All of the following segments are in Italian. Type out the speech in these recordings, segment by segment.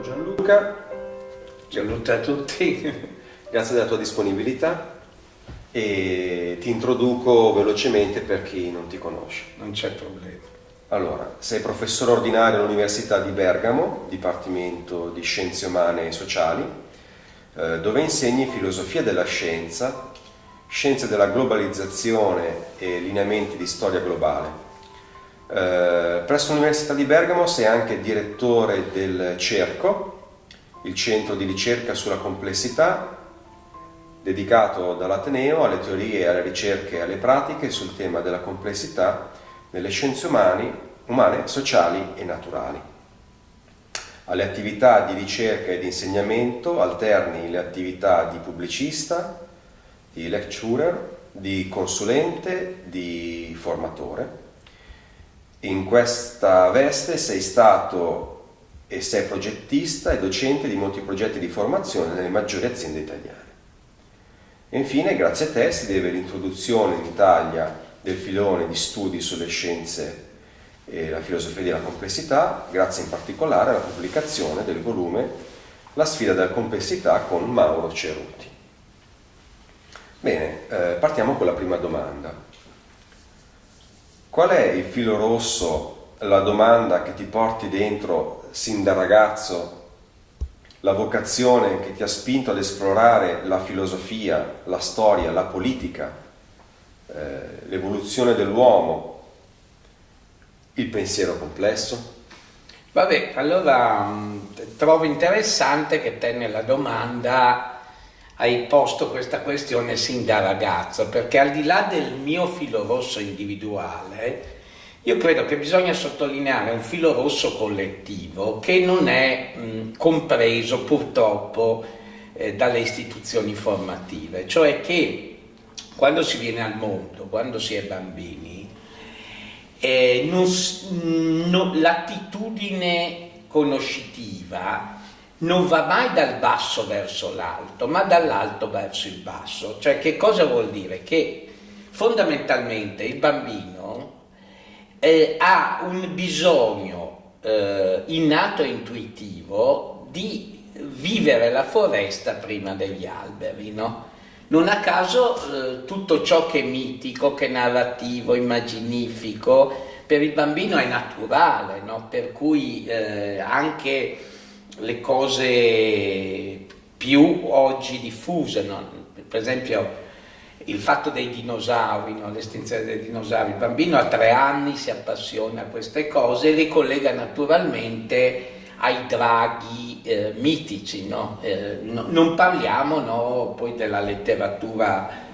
Ciao Gianluca, Gianluca a tutti, grazie della tua disponibilità e ti introduco velocemente per chi non ti conosce. Non c'è problema. Allora, sei professore ordinario all'Università di Bergamo, Dipartimento di Scienze Umane e Sociali, eh, dove insegni filosofia della scienza, scienze della globalizzazione e lineamenti di storia globale. Eh, presso l'Università di Bergamo sei anche direttore del CERCO, il centro di ricerca sulla complessità, dedicato dall'Ateneo alle teorie, alle ricerche e alle pratiche sul tema della complessità nelle scienze umane, umane, sociali e naturali. Alle attività di ricerca e di insegnamento alterni le attività di pubblicista, di lecturer, di consulente, di formatore. In questa veste sei stato e sei progettista e docente di molti progetti di formazione nelle maggiori aziende italiane. E infine, grazie a te, si deve l'introduzione in Italia del filone di studi sulle scienze e la filosofia della complessità, grazie in particolare alla pubblicazione del volume La sfida della complessità con Mauro Ceruti. Bene, eh, partiamo con la prima domanda. Qual è il filo rosso, la domanda che ti porti dentro sin da ragazzo? La vocazione che ti ha spinto ad esplorare la filosofia, la storia, la politica, eh, l'evoluzione dell'uomo, il pensiero complesso? Vabbè, allora mh, trovo interessante che te nella domanda hai posto questa questione sin da ragazzo, perché al di là del mio filo rosso individuale, io credo che bisogna sottolineare un filo rosso collettivo che non è mh, compreso purtroppo eh, dalle istituzioni formative, cioè che quando si viene al mondo, quando si è bambini, eh, l'attitudine conoscitiva non va mai dal basso verso l'alto, ma dall'alto verso il basso. Cioè che cosa vuol dire? Che fondamentalmente il bambino eh, ha un bisogno eh, innato e intuitivo di vivere la foresta prima degli alberi, no? Non a caso eh, tutto ciò che è mitico, che è narrativo, immaginifico, per il bambino è naturale, no? per cui eh, anche le cose più oggi diffuse, no? per esempio il fatto dei dinosauri, no? l'estinzione dei dinosauri, il bambino a tre anni si appassiona a queste cose e le collega naturalmente ai draghi eh, mitici, no? Eh, no, non parliamo poi della letteratura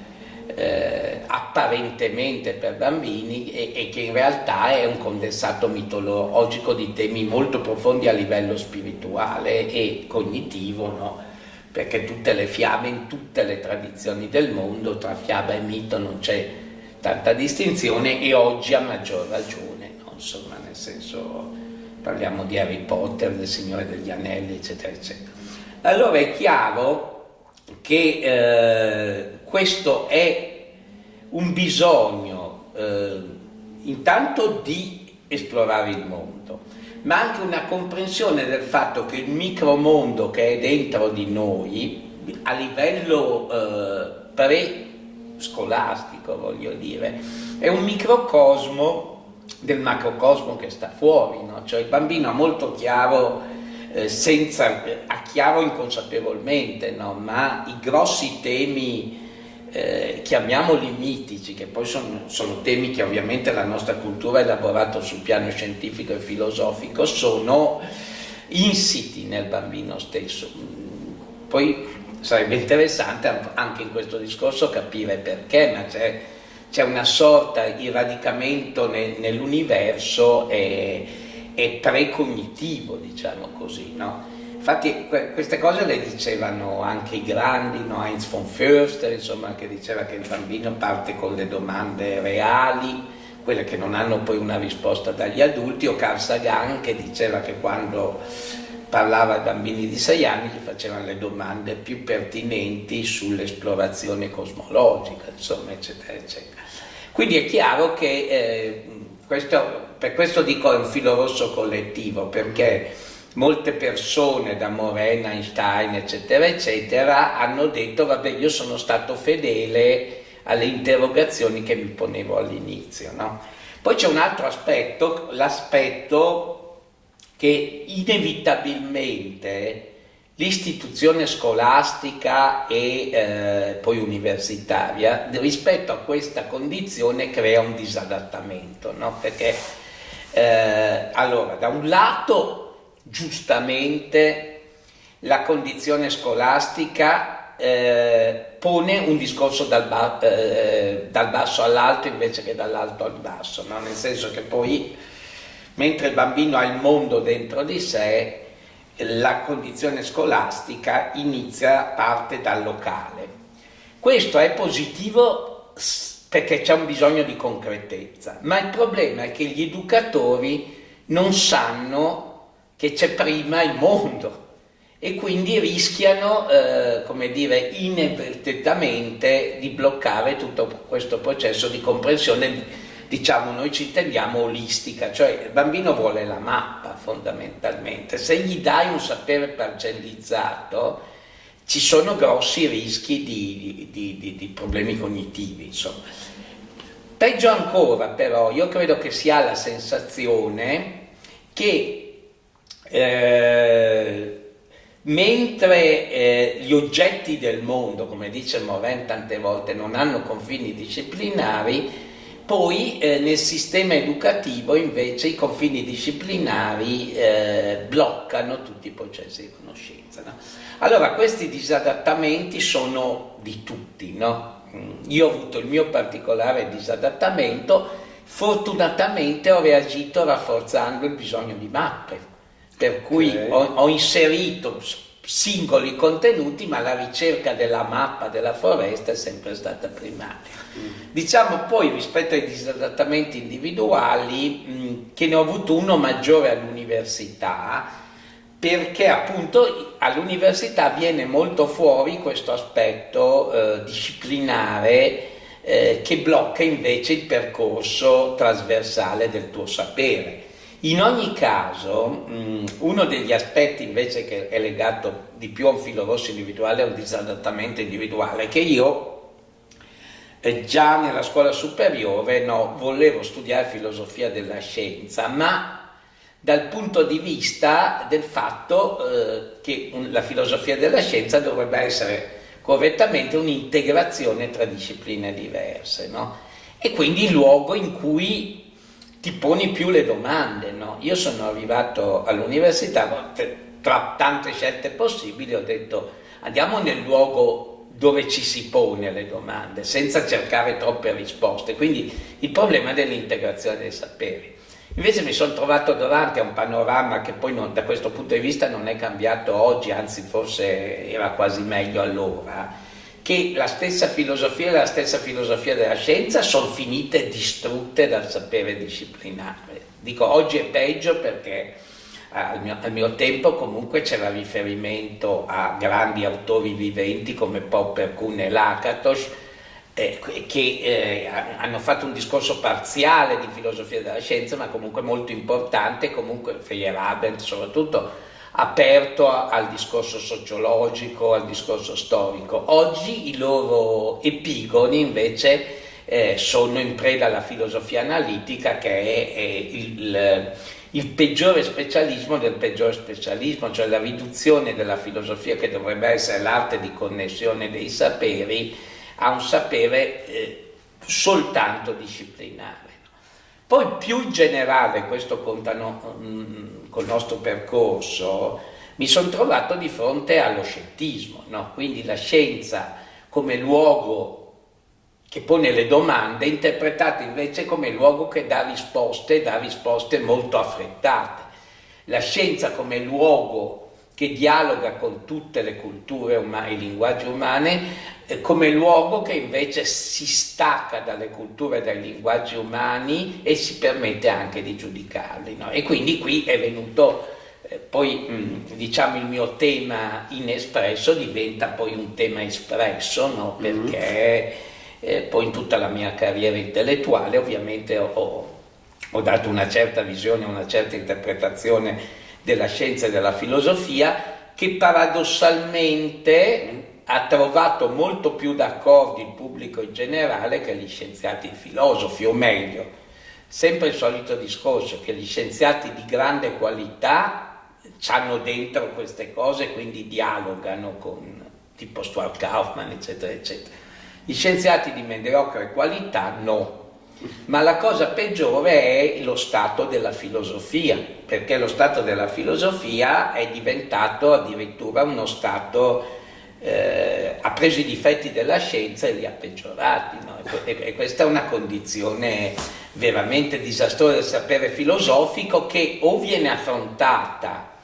eh, apparentemente per bambini e, e, che in realtà è un condensato mitologico di temi molto profondi a livello spirituale e cognitivo, no? perché tutte le fiabe in tutte le tradizioni del mondo, tra fiaba e mito non c'è tanta distinzione e oggi a maggior ragione, no? insomma nel senso parliamo di Harry Potter, del Signore degli Anelli, eccetera, eccetera. Allora è chiaro che eh, questo è un bisogno eh, intanto di esplorare il mondo, ma anche una comprensione del fatto che il micromondo che è dentro di noi, a livello eh, pre-scolastico voglio dire, è un microcosmo del macrocosmo che sta fuori, no? cioè il bambino ha molto chiaro, eh, senza, ha chiaro inconsapevolmente, no? ma i grossi temi eh, chiamiamoli mitici, che poi sono, sono, temi che ovviamente la nostra cultura ha elaborato sul piano scientifico e filosofico, sono insiti nel bambino stesso. Poi sarebbe interessante anche in questo discorso capire perché, ma c'è, una sorta di radicamento nel, nell'universo e, e precognitivo, diciamo così, no? Infatti queste cose le dicevano anche i grandi, no? Heinz von Förster, insomma, che diceva che il bambino parte con le domande reali, quelle che non hanno poi una risposta dagli adulti, o Carl Sagan che diceva che quando parlava ai bambini di sei anni gli facevano le domande più pertinenti sull'esplorazione cosmologica, insomma, eccetera, eccetera. Quindi è chiaro che eh, questo, per questo dico è un filo rosso collettivo, perché molte persone, da Morena, Einstein, eccetera, eccetera, hanno detto, vabbè, io sono stato fedele alle interrogazioni che mi ponevo all'inizio. No? Poi c'è un altro aspetto, l'aspetto che inevitabilmente l'istituzione scolastica e eh, poi universitaria rispetto a questa condizione crea un disadattamento, no? perché eh, allora da un lato giustamente la condizione scolastica eh, pone un discorso dal, ba eh, dal basso all'alto invece che dall'alto al basso, no? nel senso che poi mentre il bambino ha il mondo dentro di sé, la condizione scolastica inizia, parte dal locale. Questo è positivo perché c'è un bisogno di concretezza, ma il problema è che gli educatori non sanno che c'è prima il mondo e quindi rischiano, eh, come dire, inavvertitamente di bloccare tutto questo processo di comprensione diciamo noi ci intendiamo olistica, cioè il bambino vuole la mappa fondamentalmente, se gli dai un sapere parcellizzato ci sono grossi rischi di, di, di, di problemi cognitivi, insomma. Peggio ancora però, io credo che si ha la sensazione che eh, mentre eh, gli oggetti del mondo, come dice Morin tante volte, non hanno confini disciplinari, poi eh, nel sistema educativo invece i confini disciplinari eh, bloccano tutti i processi di conoscenza. No? Allora questi disadattamenti sono di tutti, no? Mm, io ho avuto il mio particolare disadattamento, fortunatamente ho reagito rafforzando il bisogno di mappe, per cui okay. ho, ho inserito singoli contenuti, ma la ricerca della mappa della foresta è sempre stata primaria. Diciamo poi rispetto ai disadattamenti individuali mh, che ne ho avuto uno maggiore all'università perché appunto all'università viene molto fuori questo aspetto eh, disciplinare eh, che blocca invece il percorso trasversale del tuo sapere. In ogni caso, mh, uno degli aspetti invece che è legato di più a un filo rosso individuale, a un disadattamento individuale, che io già nella scuola superiore no, volevo studiare filosofia della scienza, ma dal punto di vista del fatto eh, che la filosofia della scienza dovrebbe essere correttamente un'integrazione tra discipline diverse, no? e quindi il luogo in cui ti poni più le domande. No? Io sono arrivato all'università, tra tante scelte possibili ho detto andiamo nel luogo dove ci si pone le domande, senza cercare troppe risposte. Quindi il problema dell'integrazione dei saperi. Invece mi sono trovato davanti a un panorama che poi non, da questo punto di vista non è cambiato oggi, anzi forse era quasi meglio allora, che la stessa filosofia e la stessa filosofia della scienza sono finite distrutte dal sapere disciplinare. Dico oggi è peggio perché al mio, al mio, tempo comunque c'era riferimento a grandi autori viventi come Popper, Kuhn e Lakatos eh, che eh, hanno fatto un discorso parziale di filosofia della scienza ma comunque molto importante, comunque Feyerabend soprattutto aperto a, al discorso sociologico, al discorso storico. Oggi i loro epigoni invece eh, sono in preda alla filosofia analitica che è, è il il peggiore specialismo del peggiore specialismo, cioè la riduzione della filosofia che dovrebbe essere l'arte di connessione dei saperi a un sapere eh, soltanto disciplinare. Poi più in generale, questo contano mm, col nostro percorso, mi sono trovato di fronte allo scientismo, no? quindi la scienza come luogo che pone le domande, interpretate invece come luogo che dà risposte, dà risposte molto affrettate. La scienza come luogo che dialoga con tutte le culture umane, i linguaggi umani, eh, come luogo che invece si stacca dalle culture e dai linguaggi umani e si permette anche di giudicarli. No? E quindi qui è venuto eh, poi diciamo il mio tema inespresso diventa poi un tema espresso, no? Mm-hmm. perché eh, poi in tutta la mia carriera intellettuale ovviamente ho, ho dato una certa visione, una certa interpretazione della scienza e della filosofia che paradossalmente ha trovato molto più d'accordo il pubblico in generale che gli scienziati filosofi, o meglio, sempre il solito discorso che gli scienziati di grande qualità hanno dentro queste cose, quindi dialogano con tipo Stuart Kaufman, eccetera, eccetera. Gli scienziati di mediocre qualità no, ma la cosa peggiore è lo stato della filosofia, perché lo stato della filosofia è diventato addirittura uno stato eh, ha preso i difetti della scienza e li ha peggiorati. No? E, e, questa è una condizione veramente disastrosa del sapere filosofico che o viene affrontata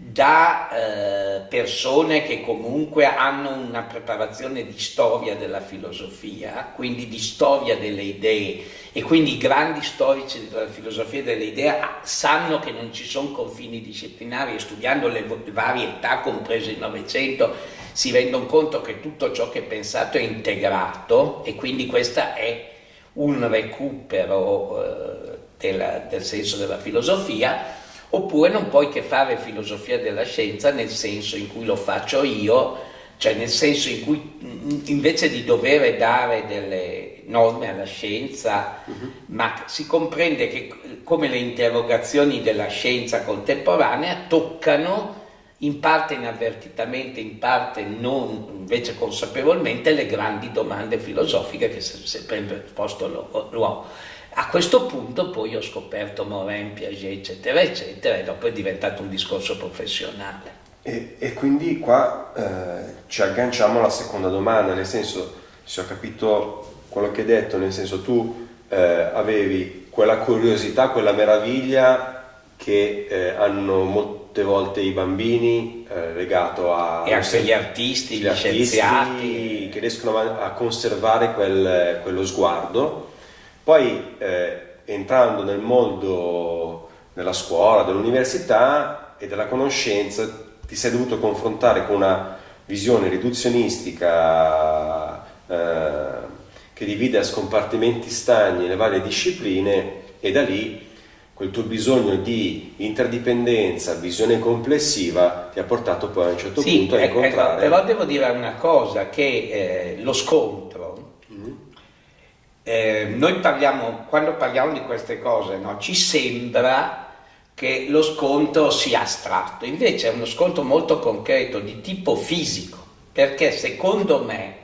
da eh, persone che comunque hanno una preparazione di storia della filosofia, quindi di storia delle idee. E quindi i grandi storici della filosofia delle idee sanno che non ci sono confini disciplinari e studiando le varie età comprese il Novecento si rendono conto che tutto ciò che è pensato è integrato e quindi questo è un recupero eh, della, del senso della filosofia oppure non puoi che fare filosofia della scienza nel senso in cui lo faccio io, cioè nel senso in cui invece di dover dare delle norme alla scienza, uh -huh. ma si comprende che come le interrogazioni della scienza contemporanea toccano in parte inavvertitamente, in parte non invece consapevolmente le grandi domande filosofiche che sempre posto l'uomo. A questo punto poi ho scoperto Morin, Piaget, eccetera, eccetera, e dopo è diventato un discorso professionale. E, e quindi qua eh, ci agganciamo alla seconda domanda, nel senso, se ho capito quello che hai detto, nel senso tu eh, avevi quella curiosità, quella meraviglia che eh, hanno molte volte i bambini eh, legato a... E anche gli artisti, gli, gli scienziati. Che riescono a, a conservare quel, quello sguardo poi eh, entrando nel mondo della scuola, dell'università e della conoscenza ti sei dovuto confrontare con una visione riduzionistica eh, che divide a scompartimenti stagni le varie discipline e da lì quel tuo bisogno di interdipendenza, visione complessiva ti ha portato poi a un certo sì, punto a ecco, incontrare... Ecco, però devo dire una cosa, che eh, lo scontro eh, noi parliamo, quando parliamo di queste cose, no, ci sembra che lo scontro sia astratto, invece è uno scontro molto concreto di tipo fisico, perché secondo me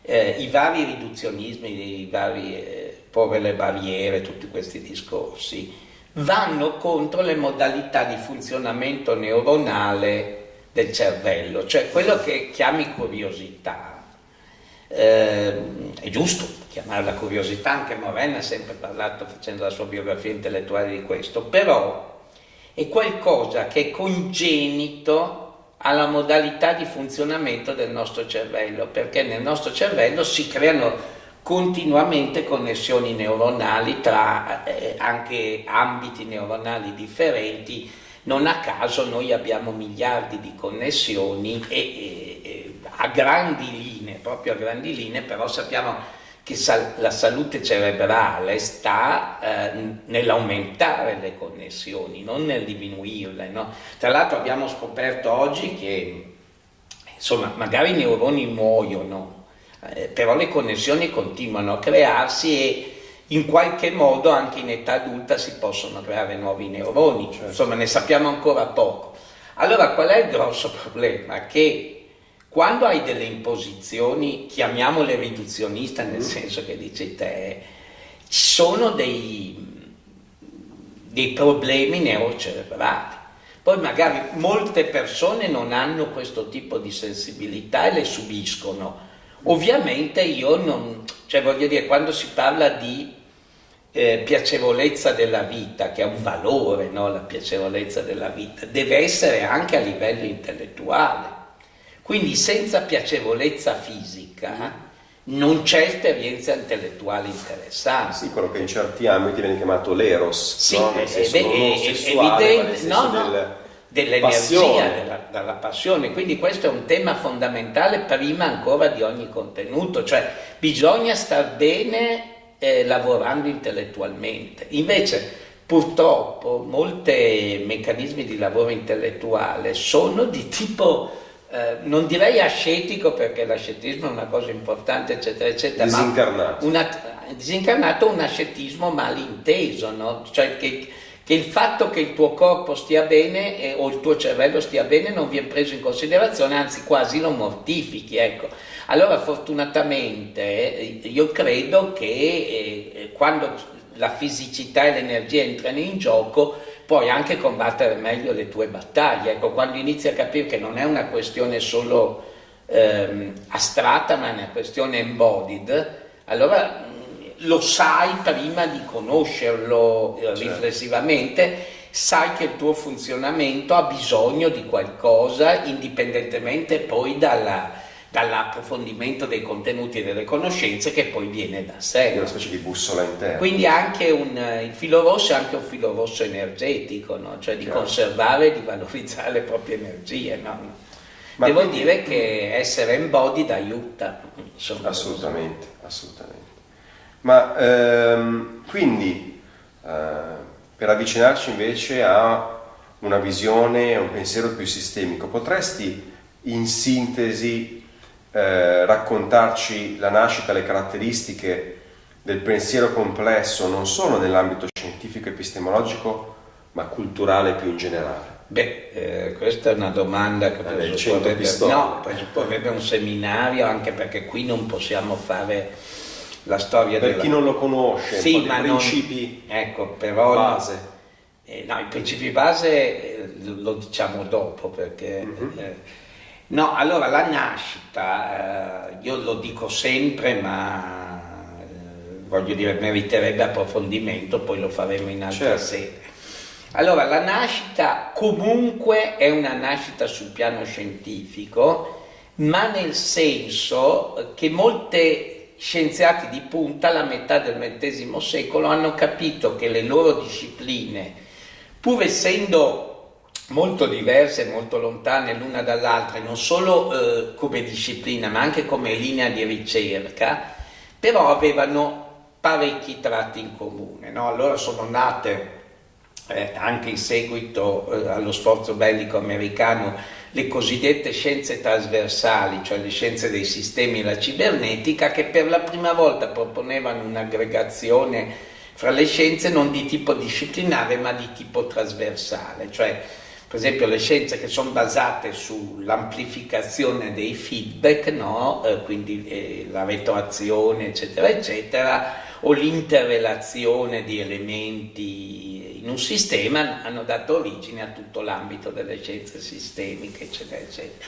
eh, i vari riduzionismi, i vari eh, porre le barriere, tutti questi discorsi, vanno contro le modalità di funzionamento neuronale del cervello, cioè quello che chiami curiosità. Eh, è giusto, chiamarla curiosità, anche Morena ha sempre parlato facendo la sua biografia intellettuale di questo, però è qualcosa che è congenito alla modalità di funzionamento del nostro cervello, perché nel nostro cervello si creano continuamente connessioni neuronali tra eh, anche ambiti neuronali differenti, non a caso noi abbiamo miliardi di connessioni e, e, e a grandi linee, proprio a grandi linee, però sappiamo che sal la salute cerebrale sta eh, nell'aumentare le connessioni, non nel diminuirle. No? Tra l'altro abbiamo scoperto oggi che insomma, magari i neuroni muoiono, eh, però le connessioni continuano a crearsi e in qualche modo anche in età adulta si possono creare nuovi neuroni, certo. insomma ne sappiamo ancora poco. Allora qual è il grosso problema? Che quando hai delle imposizioni, chiamiamole riduzioniste nel mm. senso che dici te, ci sono dei, dei problemi neurocerebrali. Poi magari molte persone non hanno questo tipo di sensibilità e le subiscono. Ovviamente io non, cioè voglio dire, quando si parla di eh, piacevolezza della vita, che è un valore, no? la piacevolezza della vita, deve essere anche a livello intellettuale quindi senza piacevolezza fisica non c'è esperienza intellettuale interessante. Sì, quello che in certi ambiti viene chiamato l'eros, sì, no? nel senso è, è, sessuale, evidente, no, no, del, dell'energia, della, della, passione. Quindi questo è un tema fondamentale prima ancora di ogni contenuto, cioè bisogna star bene eh, lavorando intellettualmente. Invece purtroppo molti meccanismi di lavoro intellettuale sono di tipo, eh, non direi ascetico perché l'ascetismo è una cosa importante, eccetera, eccetera, disincarnato. ma una, disincarnato un ascetismo malinteso, no? cioè che, che, il fatto che il tuo corpo stia bene eh, o il tuo cervello stia bene non viene preso in considerazione, anzi quasi lo mortifichi, ecco. Allora fortunatamente eh, io credo che eh, quando la fisicità e l'energia entrano in gioco, puoi anche combattere meglio le tue battaglie. Ecco, quando inizi a capire che non è una questione solo ehm, astratta, ma è una questione embodied, allora mh, lo sai prima di conoscerlo eh, certo. riflessivamente, sai che il tuo funzionamento ha bisogno di qualcosa indipendentemente poi dalla dall'approfondimento dei contenuti e delle conoscenze che poi viene da sé. È una specie di bussola interna. Quindi anche un, il filo rosso è anche un filo rosso energetico, no? cioè di Chiaro. conservare e di valorizzare le proprie energie. No? Devo quindi... dire che essere embodied aiuta. Insomma, assolutamente, assolutamente. Ma ehm, quindi eh, per avvicinarci invece a una visione, un pensiero più sistemico, potresti in sintesi eh, raccontarci la nascita, le caratteristiche del pensiero complesso non solo nell'ambito scientifico epistemologico ma culturale più in generale? Beh, eh, questa è una domanda che eh, presupporrebbe, no, presupporrebbe un seminario anche perché qui non possiamo fare la storia per della... chi non lo conosce, sì, ma principi non... ecco, però base. Eh, no, i principi base eh, lo diciamo dopo perché mm -hmm. No, allora la nascita, eh, io lo dico sempre, ma eh, voglio dire, meriterebbe approfondimento, poi lo faremo in altre certo. sedi. Allora, la nascita comunque è una nascita sul piano scientifico, ma nel senso che molti scienziati di punta, alla metà del XX secolo, hanno capito che le loro discipline, pur essendo molto diverse, molto lontane l'una dall'altra, non solo eh, come disciplina ma anche come linea di ricerca, però avevano parecchi tratti in comune. No? Allora sono nate eh, anche in seguito eh, allo sforzo bellico americano le cosiddette scienze trasversali, cioè le scienze dei sistemi e la cibernetica, che per la prima volta proponevano un'aggregazione fra le scienze non di tipo disciplinare ma di tipo trasversale, cioè per esempio le scienze che sono basate sull'amplificazione dei feedback, no? eh, quindi eh, la retroazione eccetera eccetera, o l'interrelazione di elementi in un sistema hanno dato origine a tutto l'ambito delle scienze sistemiche eccetera eccetera.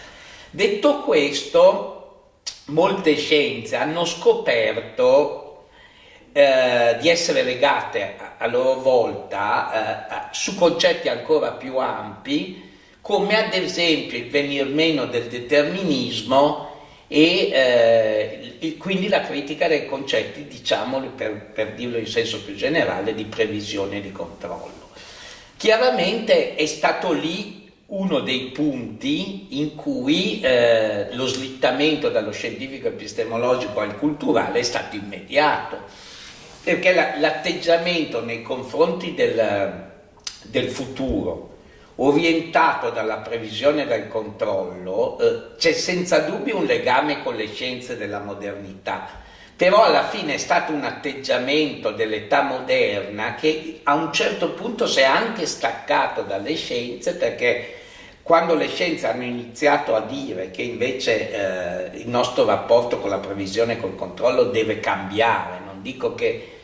Detto questo, molte scienze hanno scoperto eh, di essere legate a, loro volta eh, su concetti ancora più ampi come ad esempio il venir meno del determinismo e eh, il, quindi la critica dei concetti, diciamo per, per dirlo in senso più generale, di previsione e di controllo. Chiaramente è stato lì uno dei punti in cui eh, lo slittamento dallo scientifico epistemologico al culturale è stato immediato perché l'atteggiamento nei confronti del, del, futuro orientato dalla previsione e dal controllo eh, c'è senza dubbio un legame con le scienze della modernità. Però alla fine è stato un atteggiamento dell'età moderna che a un certo punto si è anche staccato dalle scienze perché quando le scienze hanno iniziato a dire che invece eh, il nostro rapporto con la previsione e col controllo deve cambiare, non dico che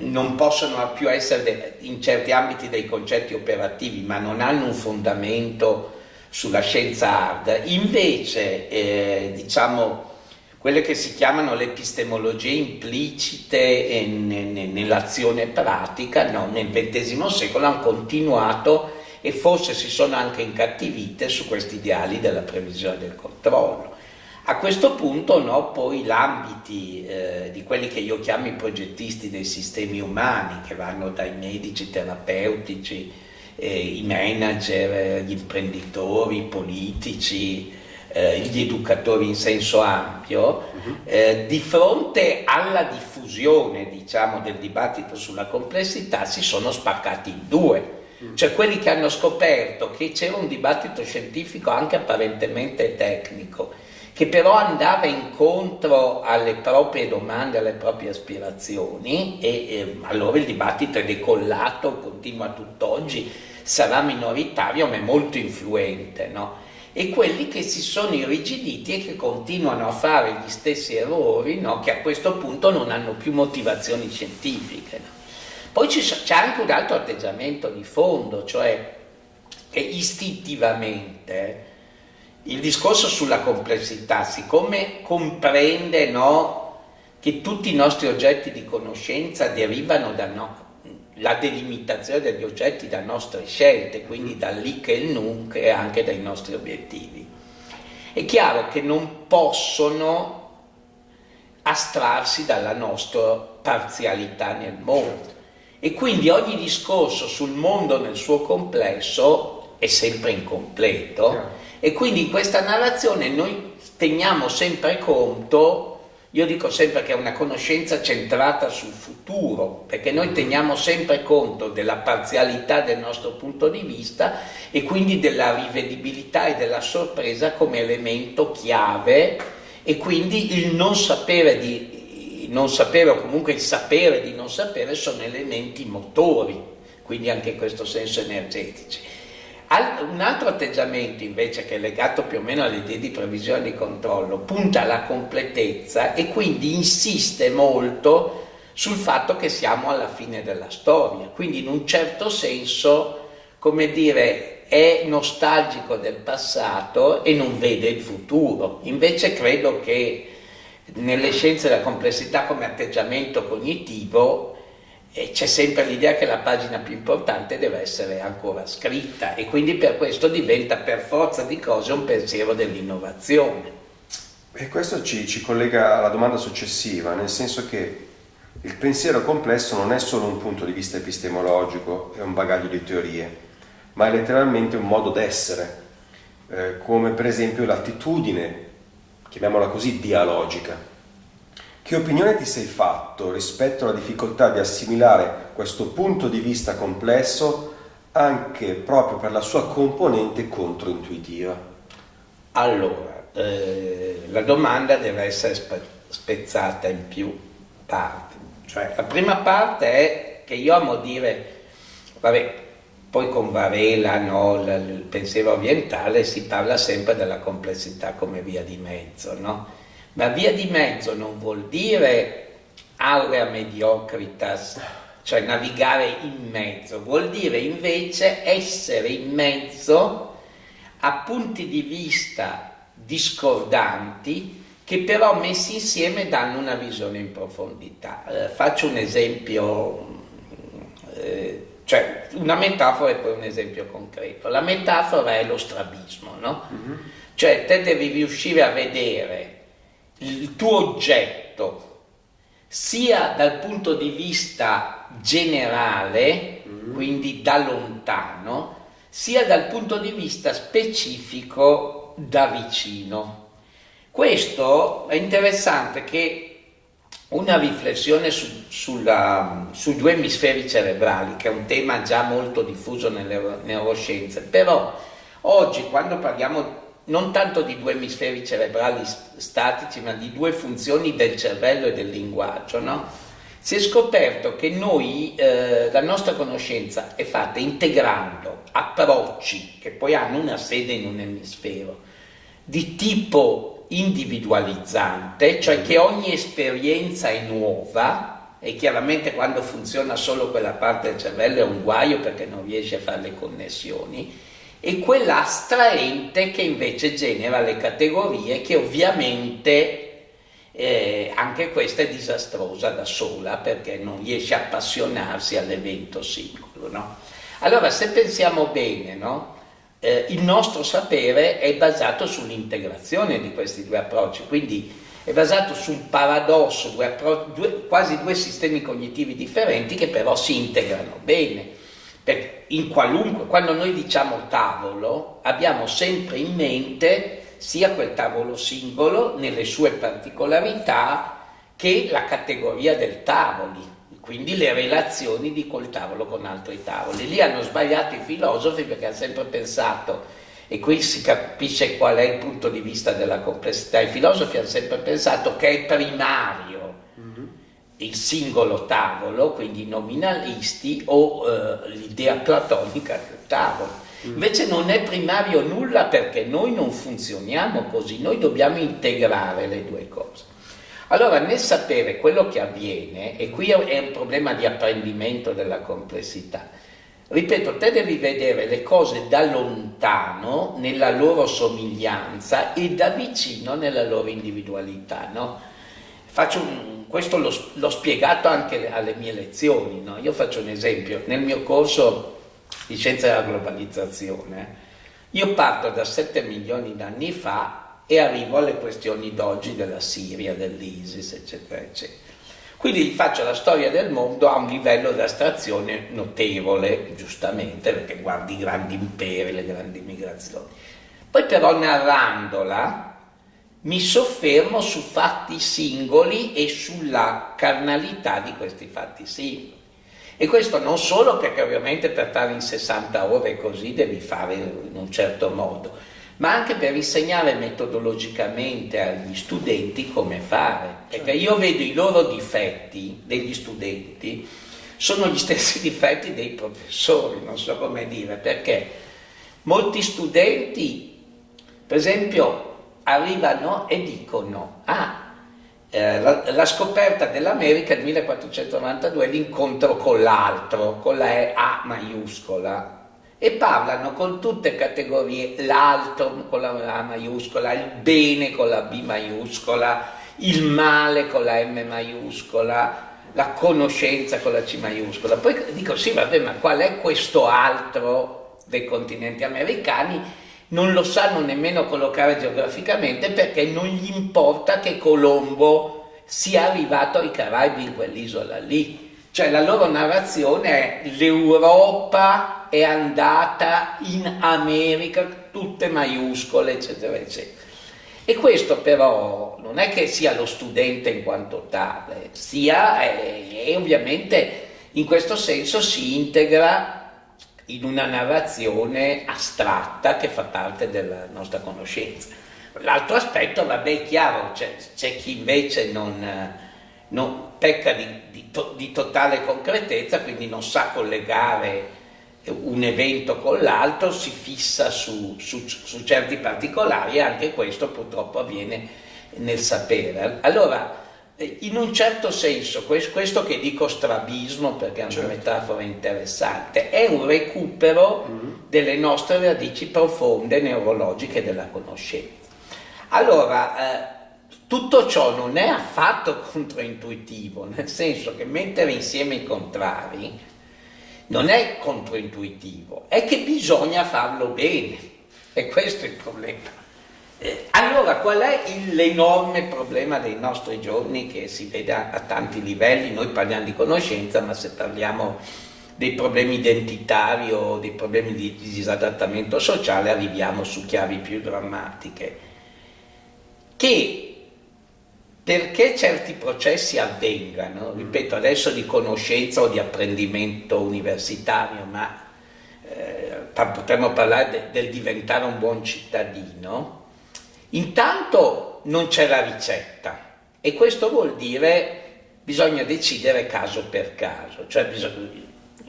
non possono più essere in certi ambiti dei concetti operativi, ma non hanno un fondamento sulla scienza hard. Invece, eh, diciamo, quelle che si chiamano le epistemologie implicite nell'azione pratica, no, nel XX secolo hanno continuato e forse si sono anche incattivite su questi ideali della previsione del controllo. A questo punto no, poi l'ambiti eh, di quelli che io chiamo i progettisti dei sistemi umani, che vanno dai medici, terapeutici, eh, i manager, gli imprenditori, i politici, eh, gli educatori in senso ampio, uh-huh. eh, di fronte alla diffusione diciamo, del dibattito sulla complessità si sono spaccati in due. Uh-huh. Cioè quelli che hanno scoperto che c'era un dibattito scientifico anche apparentemente tecnico, che però andava incontro alle proprie domande, alle proprie aspirazioni e eh, allora il dibattito è decollato, continua tutt'oggi, sarà minoritario ma è molto influente. No? e quelli che si sono irrigiditi e che continuano a fare gli stessi errori no? che a questo punto non hanno più motivazioni scientifiche. No? Poi c'è anche un altro atteggiamento di fondo, cioè che istintivamente il discorso sulla complessità, siccome comprende no, che tutti i nostri oggetti di conoscenza derivano da, no, la delimitazione degli oggetti da nostre scelte, quindi da lì che il nunc e anche dai nostri obiettivi. È chiaro che non possono astrarsi dalla nostra parzialità nel mondo. E quindi ogni discorso sul mondo nel suo complesso è sempre incompleto e quindi in questa narrazione noi teniamo sempre conto io dico sempre che è una conoscenza centrata sul futuro, perché noi teniamo sempre conto della parzialità del nostro punto di vista e quindi della rivedibilità e della sorpresa come elemento chiave e quindi il non sapere, di, non sapere o comunque il sapere di non sapere sono elementi motori, quindi anche in questo senso energetici. Un altro atteggiamento invece che è legato più o meno alle idee di previsione e controllo punta alla completezza e quindi insiste molto sul fatto che siamo alla fine della storia, quindi in un certo senso, come dire, è nostalgico del passato e non vede il futuro. Invece credo che nelle scienze della complessità come atteggiamento cognitivo e c'è sempre l'idea che la pagina più importante deve essere ancora scritta e quindi per questo diventa per forza di cose un pensiero dell'innovazione. E questo ci, ci, collega alla domanda successiva, nel senso che il pensiero complesso non è solo un punto di vista epistemologico e un bagaglio di teorie, ma è letteralmente un modo d'essere, eh, come per esempio l'attitudine, chiamiamola così, dialogica che opinione ti sei fatto rispetto alla difficoltà di assimilare questo punto di vista complesso anche proprio per la sua componente controintuitiva? Allora, eh, la domanda deve essere spe spezzata in più parti. Cioè, la prima parte è che io amo dire, vabbè, poi con Varela, no, il pensiero orientale, si parla sempre della complessità come via di mezzo, no? Ma via di mezzo non vuol dire aurea mediocritas, cioè navigare in mezzo, vuol dire invece essere in mezzo a punti di vista discordanti che però messi insieme danno una visione in profondità. Eh, faccio un esempio, eh, cioè una metafora e poi un esempio concreto. La metafora è lo strabismo, no? Mm -hmm. Cioè te devi riuscire a vedere il tuo oggetto sia dal punto di vista generale, mm. quindi da lontano, sia dal punto di vista specifico da vicino. Questo è interessante che una riflessione su, sulla, sui due emisferi cerebrali, che è un tema già molto diffuso nelle neuroscienze, però oggi quando parliamo non tanto di due emisferi cerebrali statici, ma di due funzioni del cervello e del linguaggio, no? Si è scoperto che noi, eh, la nostra conoscenza è fatta integrando approcci che poi hanno una sede in un emisfero di tipo individualizzante, cioè che ogni esperienza è nuova e chiaramente quando funziona solo quella parte del cervello è un guaio perché non riesce a fare le connessioni, e quella astraente che invece genera le categorie che ovviamente eh, anche questa è disastrosa da sola perché non riesce a appassionarsi all'evento singolo. No? Allora se pensiamo bene, no? eh, il nostro sapere è basato sull'integrazione di questi due approcci, quindi è basato su un paradosso, due due, quasi due sistemi cognitivi differenti che però si integrano bene. Perché in qualunque, quando noi diciamo tavolo, abbiamo sempre in mente sia quel tavolo singolo nelle sue particolarità che la categoria del tavoli, quindi le relazioni di quel tavolo con altri tavoli. Lì hanno sbagliato i filosofi perché hanno sempre pensato e qui si capisce qual è il punto di vista della complessità. I filosofi hanno sempre pensato che è primario. Il singolo tavolo, quindi i nominalisti, o eh, l'idea platonica del tavolo. Mm. Invece non è primario nulla perché noi non funzioniamo così, noi dobbiamo integrare le due cose. Allora, nel sapere quello che avviene, e qui è un problema di apprendimento della complessità, Ripeto, te devi vedere le cose da lontano nella loro somiglianza e da vicino nella loro individualità. No? Un, questo l'ho, spiegato anche alle mie lezioni. No? Io faccio un esempio. Nel mio corso di scienza della globalizzazione, io parto da 7 milioni di anni fa e arrivo alle questioni d'oggi della Siria, dell'ISIS, eccetera, eccetera. Quindi faccio la storia del mondo a un livello di astrazione notevole, giustamente, perché guardi i grandi imperi, le grandi migrazioni. Poi però narrandola mi soffermo su fatti singoli e sulla carnalità di questi fatti singoli. E questo non solo perché ovviamente per stare in 60 ore così devi fare in un certo modo, ma anche per insegnare metodologicamente agli studenti come fare, perché io vedo i loro difetti degli studenti, sono gli stessi difetti dei professori, non so come dire, perché molti studenti, per esempio, arrivano e dicono, ah, eh, la, la, scoperta dell'America nel 1492 è l'incontro con l'altro, con la A maiuscola, e parlano con tutte categorie, l'alto con la A maiuscola, il bene con la B maiuscola, il male con la M maiuscola, la conoscenza con la C maiuscola. Poi dico sì, vabbè, ma qual è questo altro dei continenti americani? Non lo sanno nemmeno collocare geograficamente perché non gli importa che Colombo sia arrivato ai Caraibi in quell'isola lì. Cioè la loro narrazione è l'Europa è andata in America, tutte maiuscole, eccetera, eccetera. E questo però non è che sia lo studente in quanto tale, sia e, e ovviamente in questo senso si integra in una narrazione astratta che fa parte della nostra conoscenza. L'altro aspetto, vabbè, è chiaro, c'è, chi invece non, non pecca di, di, to, di, totale concretezza, quindi non sa collegare un evento con l'altro, si fissa su, su, su, certi particolari e anche questo purtroppo avviene nel sapere. Allora, eh, in un certo senso, questo che dico strabismo, perché è una certo. metafora interessante, è un recupero mm -hmm. delle nostre radici profonde neurologiche della conoscenza. Allora, eh, tutto ciò non è affatto controintuitivo, nel senso che mettere insieme i contrari non è controintuitivo, è che bisogna farlo bene e questo è il problema. Eh, allora qual è l'enorme problema dei nostri giorni che si vede a, a tanti livelli? Noi parliamo di conoscenza, ma se parliamo dei problemi identitari o dei problemi di, di disadattamento sociale arriviamo su chiavi più drammatiche. Che perché certi processi avvengano, ripeto adesso di conoscenza o di apprendimento universitario, ma eh, potremmo parlare de, del diventare un buon cittadino, intanto non c'è la ricetta e questo vuol dire bisogna decidere caso per caso, cioè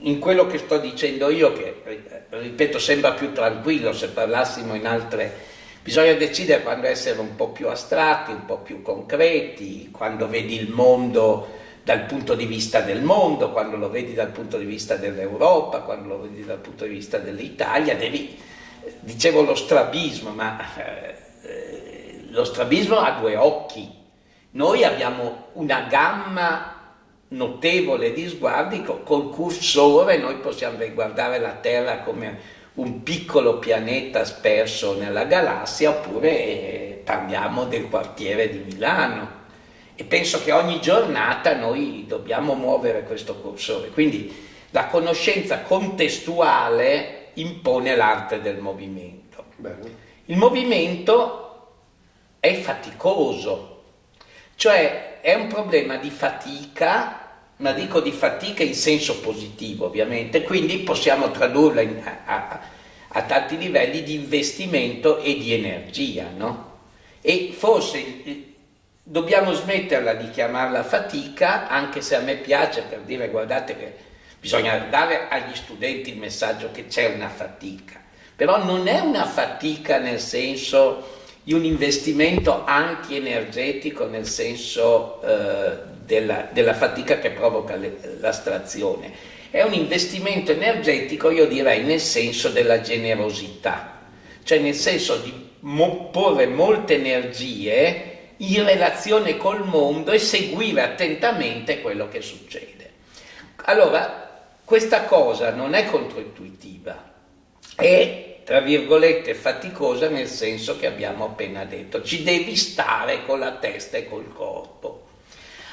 in quello che sto dicendo io, che ripeto sembra più tranquillo se parlassimo in altre Bisogna decidere quando essere un po' più astratti, un po' più concreti, quando vedi il mondo dal punto di vista del mondo, quando lo vedi dal punto di vista dell'Europa, quando lo vedi dal punto di vista dell'Italia, devi, dicevo lo strabismo, ma eh, lo strabismo ha due occhi. Noi abbiamo una gamma notevole di sguardi, col cursore noi possiamo guardare la Terra come un piccolo pianeta sperso nella galassia oppure eh, parliamo del quartiere di Milano e penso che ogni giornata noi dobbiamo muovere questo cursore quindi la conoscenza contestuale impone l'arte del movimento Bene. il movimento è faticoso, cioè è un problema di fatica ma dico di fatica in senso positivo ovviamente, quindi possiamo tradurla in, a, a, a, tanti livelli di investimento e di energia, no? E forse dobbiamo smetterla di chiamarla fatica, anche se a me piace per dire guardate che bisogna dare agli studenti il messaggio che c'è una fatica, però non è una fatica nel senso di un investimento anti-energetico, nel senso eh, della, della fatica che provoca l'astrazione. È un investimento energetico, io direi, nel senso della generosità, cioè nel senso di mo porre molte energie in relazione col mondo e seguire attentamente quello che succede. Allora, questa cosa non è controintuitiva, è tra virgolette faticosa nel senso che abbiamo appena detto, ci devi stare con la testa e col corpo.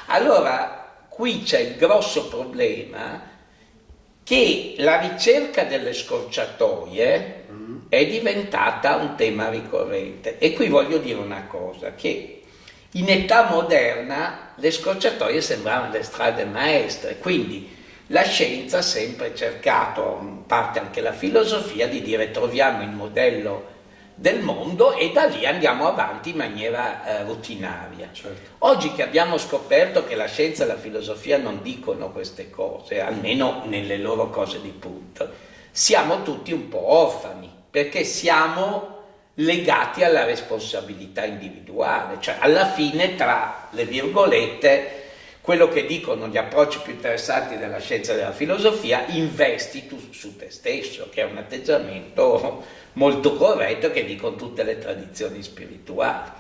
Allora, qui c'è il grosso problema che la ricerca delle scorciatoie mm. è diventata un tema ricorrente. E qui voglio dire una cosa, che in età moderna le scorciatoie sembravano le strade maestre, quindi la scienza ha sempre cercato, in parte anche la filosofia, di dire troviamo il modello del mondo e da lì andiamo avanti in maniera eh, rutinaria. Certo. Oggi che abbiamo scoperto che la scienza e la filosofia non dicono queste cose, almeno nelle loro cose di punto, siamo tutti un po' orfani, perché siamo legati alla responsabilità individuale, cioè alla fine tra le virgolette quello che dicono gli approcci più interessanti della scienza e della filosofia, investi tu su te stesso, che è un atteggiamento molto corretto che dicono tutte le tradizioni spirituali.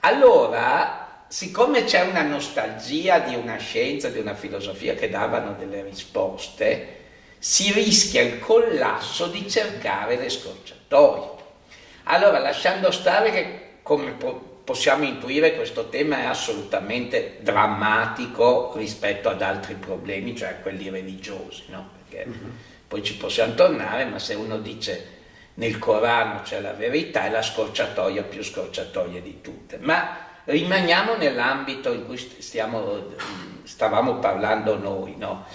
Allora, siccome c'è una nostalgia di una scienza, di una filosofia che davano delle risposte, si rischia il collasso di cercare le scorciatoie. Allora, lasciando stare che come possiamo intuire questo tema è assolutamente drammatico rispetto ad altri problemi, cioè quelli religiosi, no? Perché uh mhm. -huh. poi ci possiamo tornare, ma se uno dice nel Corano c'è la verità è la scorciatoia più scorciatoia di tutte. Ma rimaniamo nell'ambito in cui stiamo, stavamo parlando noi, no?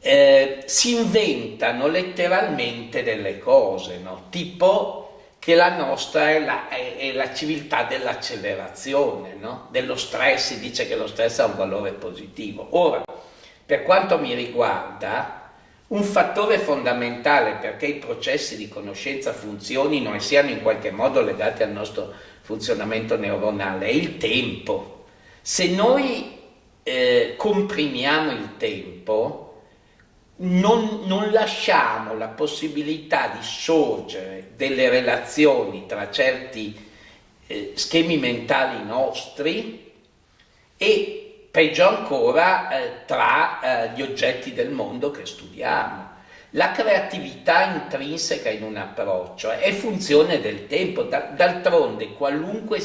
eh, si inventano letteralmente delle cose, no? tipo che la nostra è la, è, è la civiltà dell'accelerazione, no? dello stress, si dice che lo stress ha un valore positivo. Ora, per quanto mi riguarda, un fattore fondamentale perché i processi di conoscenza funzionino e siano in qualche modo legati al nostro funzionamento neuronale è il tempo. Se noi eh, comprimiamo il tempo, non, non, lasciamo la possibilità di sorgere delle relazioni tra certi eh, schemi mentali nostri e peggio ancora eh, tra eh, gli oggetti del mondo che studiamo. La creatività intrinseca in un approccio è funzione del tempo, d'altronde qualunque,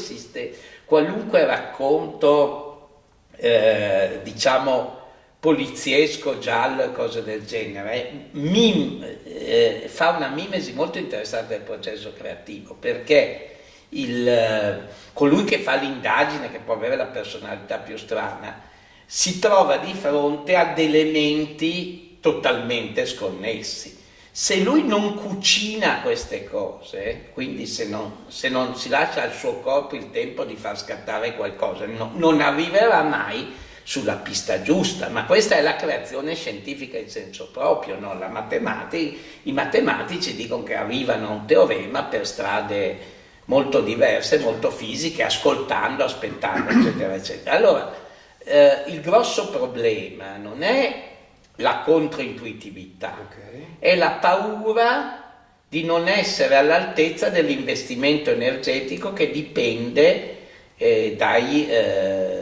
qualunque, racconto, eh, diciamo, poliziesco, giallo e cose del genere, mim, eh, fa una mimesi molto interessante del processo creativo, perché il, eh, colui che fa l'indagine, che può avere la personalità più strana, si trova di fronte ad elementi totalmente sconnessi. Se lui non cucina queste cose, quindi se non, se non si lascia al suo corpo il tempo di far scattare qualcosa, no, non arriverà mai sulla pista giusta, ma questa è la creazione scientifica in senso proprio, no? matematica, i matematici dicono che arrivano a un teorema per strade molto diverse, molto fisiche, ascoltando, aspettando, eccetera, eccetera. Allora, eh, il grosso problema non è la controintuitività, okay. è la paura di non essere all'altezza dell'investimento energetico che dipende eh, dai... Eh,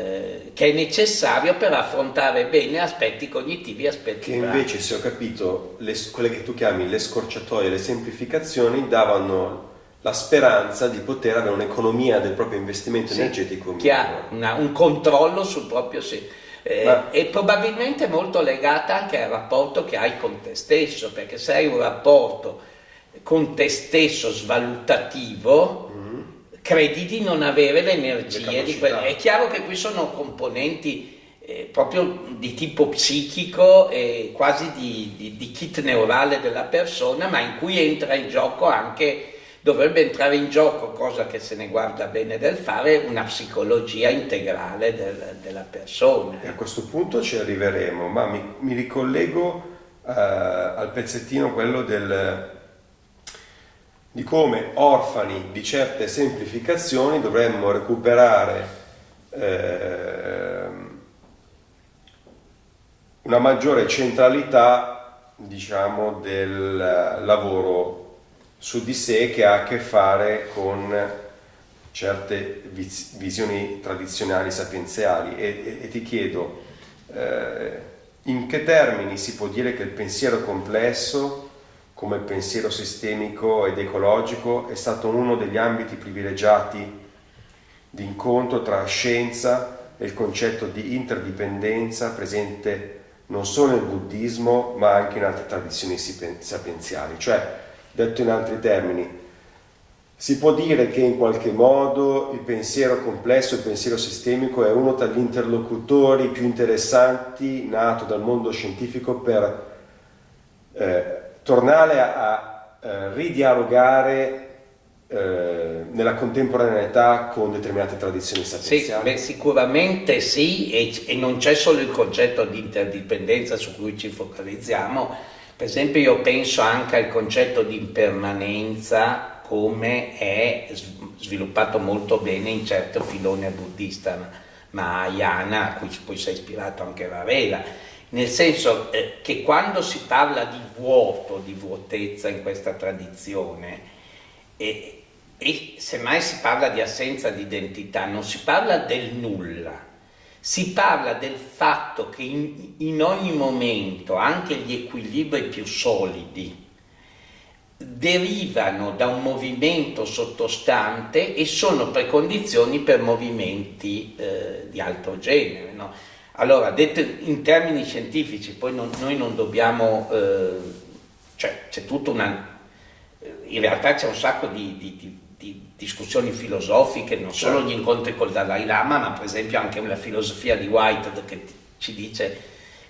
che è necessario per affrontare bene aspetti cognitivi e aspetti Che invece, se ho capito, le, quelle che tu chiami le scorciatoie, le semplificazioni, davano la speranza di poter avere un'economia del proprio investimento sì, energetico chiaro, una, un controllo sul proprio sì. Eh, Ma... e probabilmente molto legata anche al rapporto che hai con te stesso perché se hai un rapporto con te stesso svalutativo mm. Credi di non avere le energie di quelle. È chiaro che qui sono componenti eh, proprio di tipo psichico e quasi di, di, di, kit neurale della persona, ma in cui entra in gioco anche, dovrebbe entrare in gioco, cosa che se ne guarda bene del fare, una psicologia integrale del, della persona. E a questo punto ci arriveremo, ma mi, mi ricollego uh, al pezzettino quello del di come orfani di certe semplificazioni dovremmo recuperare eh, una maggiore centralità diciamo, del lavoro su di sé che ha a che fare con certe visioni tradizionali sapienziali. E, e, e ti chiedo eh, in che termini si può dire che il pensiero complesso come pensiero sistemico ed ecologico è stato uno degli ambiti privilegiati di incontro tra scienza e il concetto di interdipendenza presente non solo nel buddismo ma anche in altre tradizioni sapienziali. Cioè, detto in altri termini, si può dire che in qualche modo il pensiero complesso, il pensiero sistemico è uno tra gli interlocutori più interessanti nato dal mondo scientifico per eh, tornare a, a eh, ridialogare eh, nella contemporaneità con determinate tradizioni sapienziali? Sì, beh, sicuramente sì, e, e non c'è solo il concetto di interdipendenza su cui ci focalizziamo, per esempio io penso anche al concetto di impermanenza come è sviluppato molto bene in certo filone buddista Mahayana, a cui poi si è ispirato anche Varela, nel senso eh, che quando si parla di vuoto, di vuotezza in questa tradizione, e, e semmai si parla di assenza di identità, non si parla del nulla, si parla del fatto che in, in ogni momento anche gli equilibri più solidi derivano da un movimento sottostante e sono precondizioni per movimenti eh, di altro genere. No? Allora, detto in termini scientifici, poi non, noi non dobbiamo, eh, cioè c'è tutta una, in realtà c'è un sacco di, di, di di discussioni filosofiche, non certo. solo gli incontri col Dalai Lama, ma per esempio anche una filosofia di Whitehead che ci dice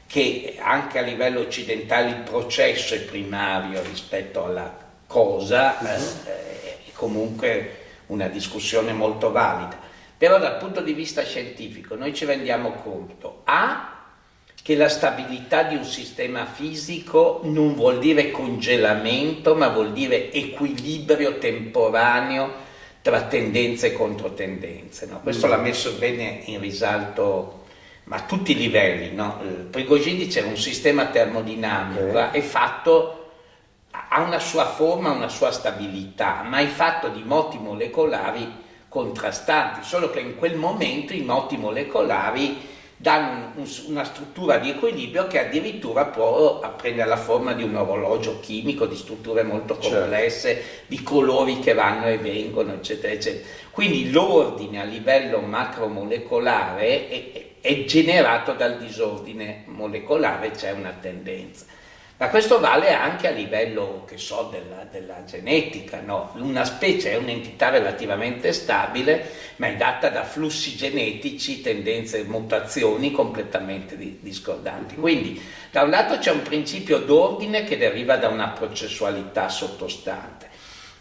che anche a livello occidentale il processo è primario rispetto alla cosa, -huh. eh, è comunque una discussione molto valida. Però dal punto di vista scientifico noi ci rendiamo conto, A, che la stabilità di un sistema fisico non vuol dire congelamento, ma vuol dire equilibrio temporaneo tra tendenze e controtendenze. No? Questo mm. l'ha messo bene in risalto ma a tutti i livelli. No? Prigogine diceva un sistema termodinamico okay. è fatto, ha una sua forma, una sua stabilità, ma è fatto di moti molecolari contrastanti, solo che in quel momento i moti molecolari danno un, una struttura di equilibrio che addirittura può prendere la forma di un orologio chimico, di strutture molto certo. complesse, certo. di colori che vanno e vengono, eccetera, eccetera. Quindi l'ordine a livello macromolecolare è, è generato dal disordine molecolare, c'è una tendenza. Ma questo vale anche a livello, che so, della, della genetica, no? Una specie è un'entità relativamente stabile, ma è data da flussi genetici, tendenze, mutazioni completamente discordanti. Quindi, da un lato c'è un principio d'ordine che deriva da una processualità sottostante.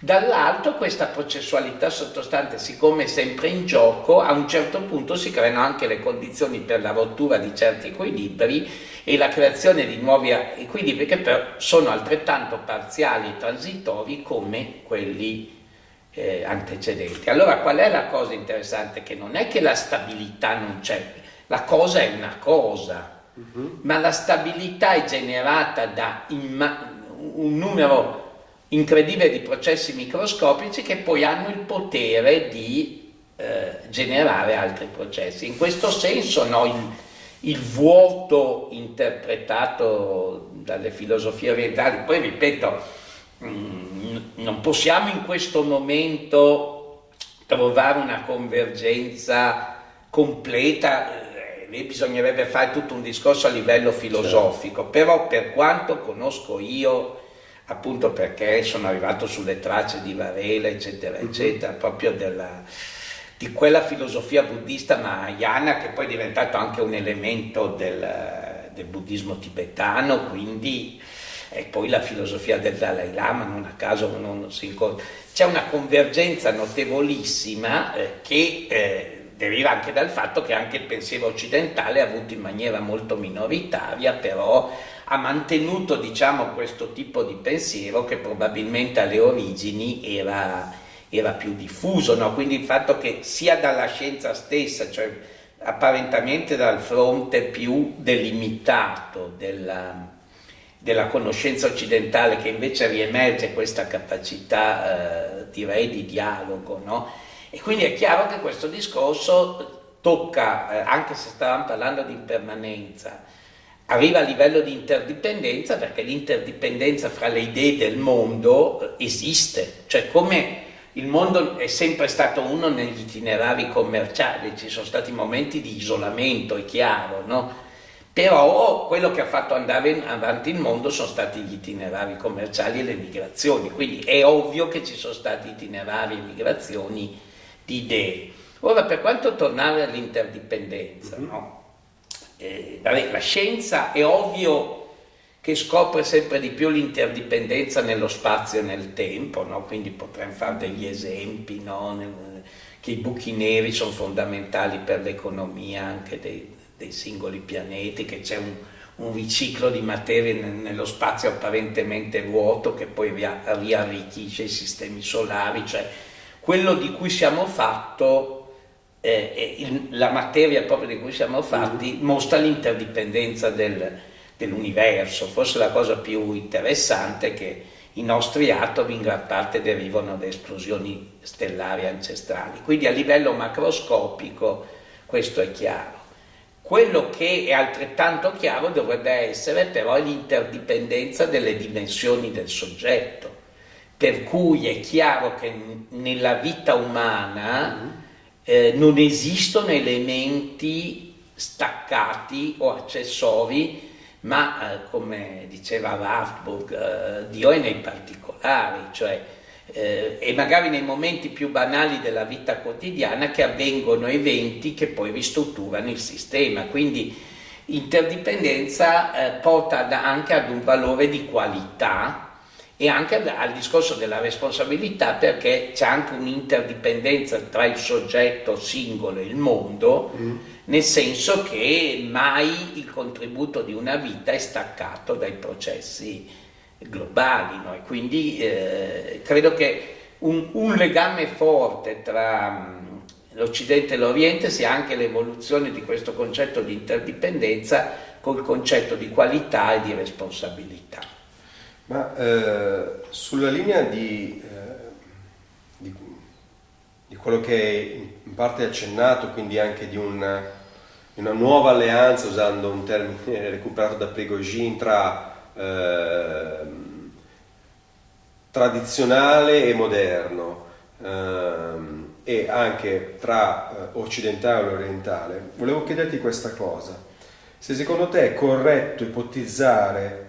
Dall'altro questa processualità sottostante, siccome è sempre in gioco, a un certo punto si creano anche le condizioni per la rottura di certi equilibri e la creazione di nuovi equilibri che però sono altrettanto parziali e transitori come quelli eh, antecedenti. Allora qual è la cosa interessante? Che non è che la stabilità non c'è, la cosa è una cosa, uh mhm. -huh. ma la stabilità è generata da un numero incredibile di processi microscopici che poi hanno il potere di eh, generare altri processi. In questo senso no, il, il vuoto interpretato dalle filosofie orientali, poi ripeto, mm, non possiamo in questo momento trovare una convergenza completa, eh, lì bisognerebbe fare tutto un discorso a livello filosofico, certo. però per quanto conosco io appunto perché sono arrivato sulle tracce di Varela, eccetera, mhm. eccetera, proprio della, di quella filosofia buddista mahayana che poi è diventato anche un elemento del, del buddismo tibetano, quindi e poi la filosofia del Dalai Lama, non a caso non si incontra. C'è una convergenza notevolissima eh, che eh, deriva anche dal fatto che anche il pensiero occidentale ha avuto in maniera molto minoritaria, però ha mantenuto diciamo, questo tipo di pensiero che probabilmente alle origini era, era più diffuso, no? quindi il fatto che sia dalla scienza stessa, cioè apparentemente dal fronte più delimitato della, della conoscenza occidentale che invece riemerge questa capacità eh, direi di dialogo no? e quindi è chiaro che questo discorso tocca, eh, anche se stavamo parlando di impermanenza, arriva a livello di interdipendenza perché l'interdipendenza fra le idee del mondo esiste, cioè come il mondo è sempre stato uno negli itinerari commerciali, ci sono stati momenti di isolamento, è chiaro, no? però quello che ha fatto andare avanti il mondo sono stati gli itinerari commerciali e le migrazioni, quindi è ovvio che ci sono stati itinerari e migrazioni di idee. Ora, per quanto tornare all'interdipendenza, mm -hmm. no? Eh, la scienza è ovvio che scopre sempre di più l'interdipendenza nello spazio e nel tempo, no? quindi potremmo fare degli esempi, no? che i buchi neri sono fondamentali per l'economia anche dei, dei, singoli pianeti, che c'è un, un, riciclo di materie nello spazio apparentemente vuoto che poi riarrichisce i sistemi solari, cioè quello di cui siamo fatto eh, il, la materia proprio di cui siamo fatti mm. mostra l'interdipendenza del, dell'universo. Forse la cosa più interessante è che i nostri atomi in gran parte derivano da esplosioni stellari ancestrali. Quindi a livello macroscopico questo è chiaro. Quello che è altrettanto chiaro dovrebbe essere però l'interdipendenza delle dimensioni del soggetto, per cui è chiaro che nella vita umana mm eh, non esistono elementi staccati o accessori, ma eh, come diceva Wartburg, eh, Dio è nei particolari, cioè eh, e magari nei momenti più banali della vita quotidiana che avvengono eventi che poi ristrutturano il sistema. Quindi interdipendenza eh, porta anche ad un valore di qualità e anche al discorso della responsabilità perché c'è anche un'interdipendenza tra il soggetto singolo e il mondo, mm. nel senso che mai il contributo di una vita è staccato dai processi globali. No? E quindi eh, credo che un, un, legame forte tra mm, l'Occidente e l'Oriente sia anche l'evoluzione di questo concetto di interdipendenza col concetto di qualità e di responsabilità. Ma eh, sulla linea di, eh, di, di, quello che in parte accennato, quindi anche di una, di una, nuova alleanza, usando un termine recuperato da Prigogine, tra eh, tradizionale e moderno, ehm, e anche tra eh, occidentale e orientale, volevo chiederti questa cosa. Se secondo te è corretto ipotizzare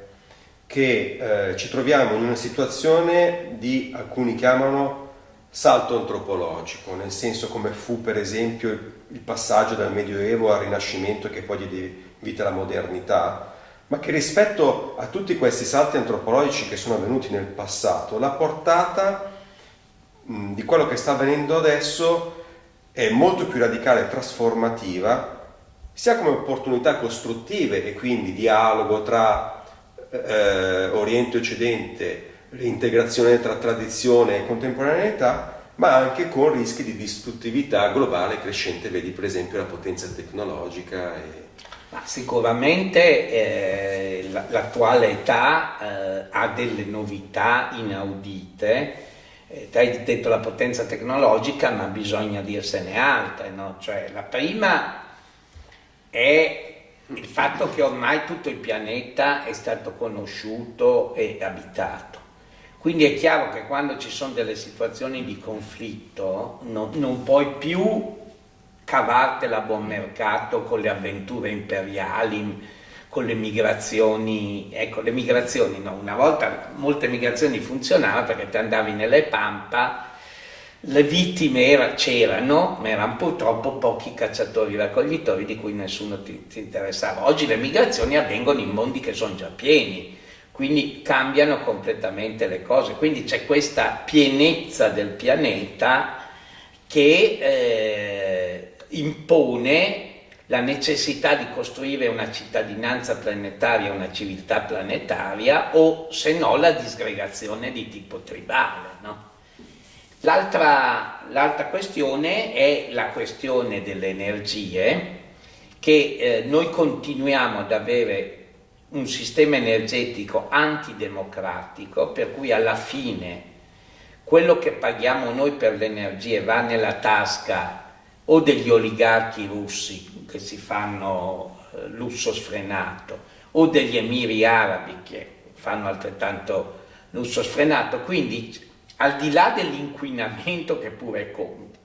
che eh, ci troviamo in una situazione di alcuni chiamano salto antropologico, nel senso come fu per esempio il passaggio dal Medioevo al Rinascimento che poi diede vita alla modernità, ma che rispetto a tutti questi salti antropologici che sono avvenuti nel passato, la portata mh, di quello che sta avvenendo adesso è molto più radicale e trasformativa, sia come opportunità costruttive e quindi dialogo tra eh, Oriente e Occidente, l'integrazione tra tradizione e contemporaneità, ma anche con rischi di distruttività globale crescente, vedi per esempio la potenza tecnologica. E... Sicuramente eh, l'attuale età eh, ha delle novità inaudite, eh, hai detto la potenza tecnologica, ma bisogna dirsene altre, no? cioè, la prima è il fatto che ormai tutto il pianeta è stato conosciuto e abitato. Quindi è chiaro che quando ci sono delle situazioni di conflitto non, non puoi più cavartela a buon mercato con le avventure imperiali, con le migrazioni, ecco le migrazioni no, una volta molte migrazioni funzionavano perché ti andavi nelle pampa, le vittime c'erano, ma erano purtroppo pochi cacciatori raccoglitori di cui nessuno ti, ti interessava. Oggi le migrazioni avvengono in mondi che sono già pieni, quindi cambiano completamente le cose, quindi c'è questa pienezza del pianeta che eh, impone la necessità di costruire una cittadinanza planetaria, una civiltà planetaria o se no la disgregazione di tipo tribale. No? L'altra questione è la questione delle energie che eh, noi continuiamo ad avere un sistema energetico antidemocratico per cui alla fine quello che paghiamo noi per le energie va nella tasca o degli oligarchi russi che si fanno eh, lusso sfrenato o degli emiri arabi che fanno altrettanto lusso sfrenato, quindi al di là dell'inquinamento che pure conta,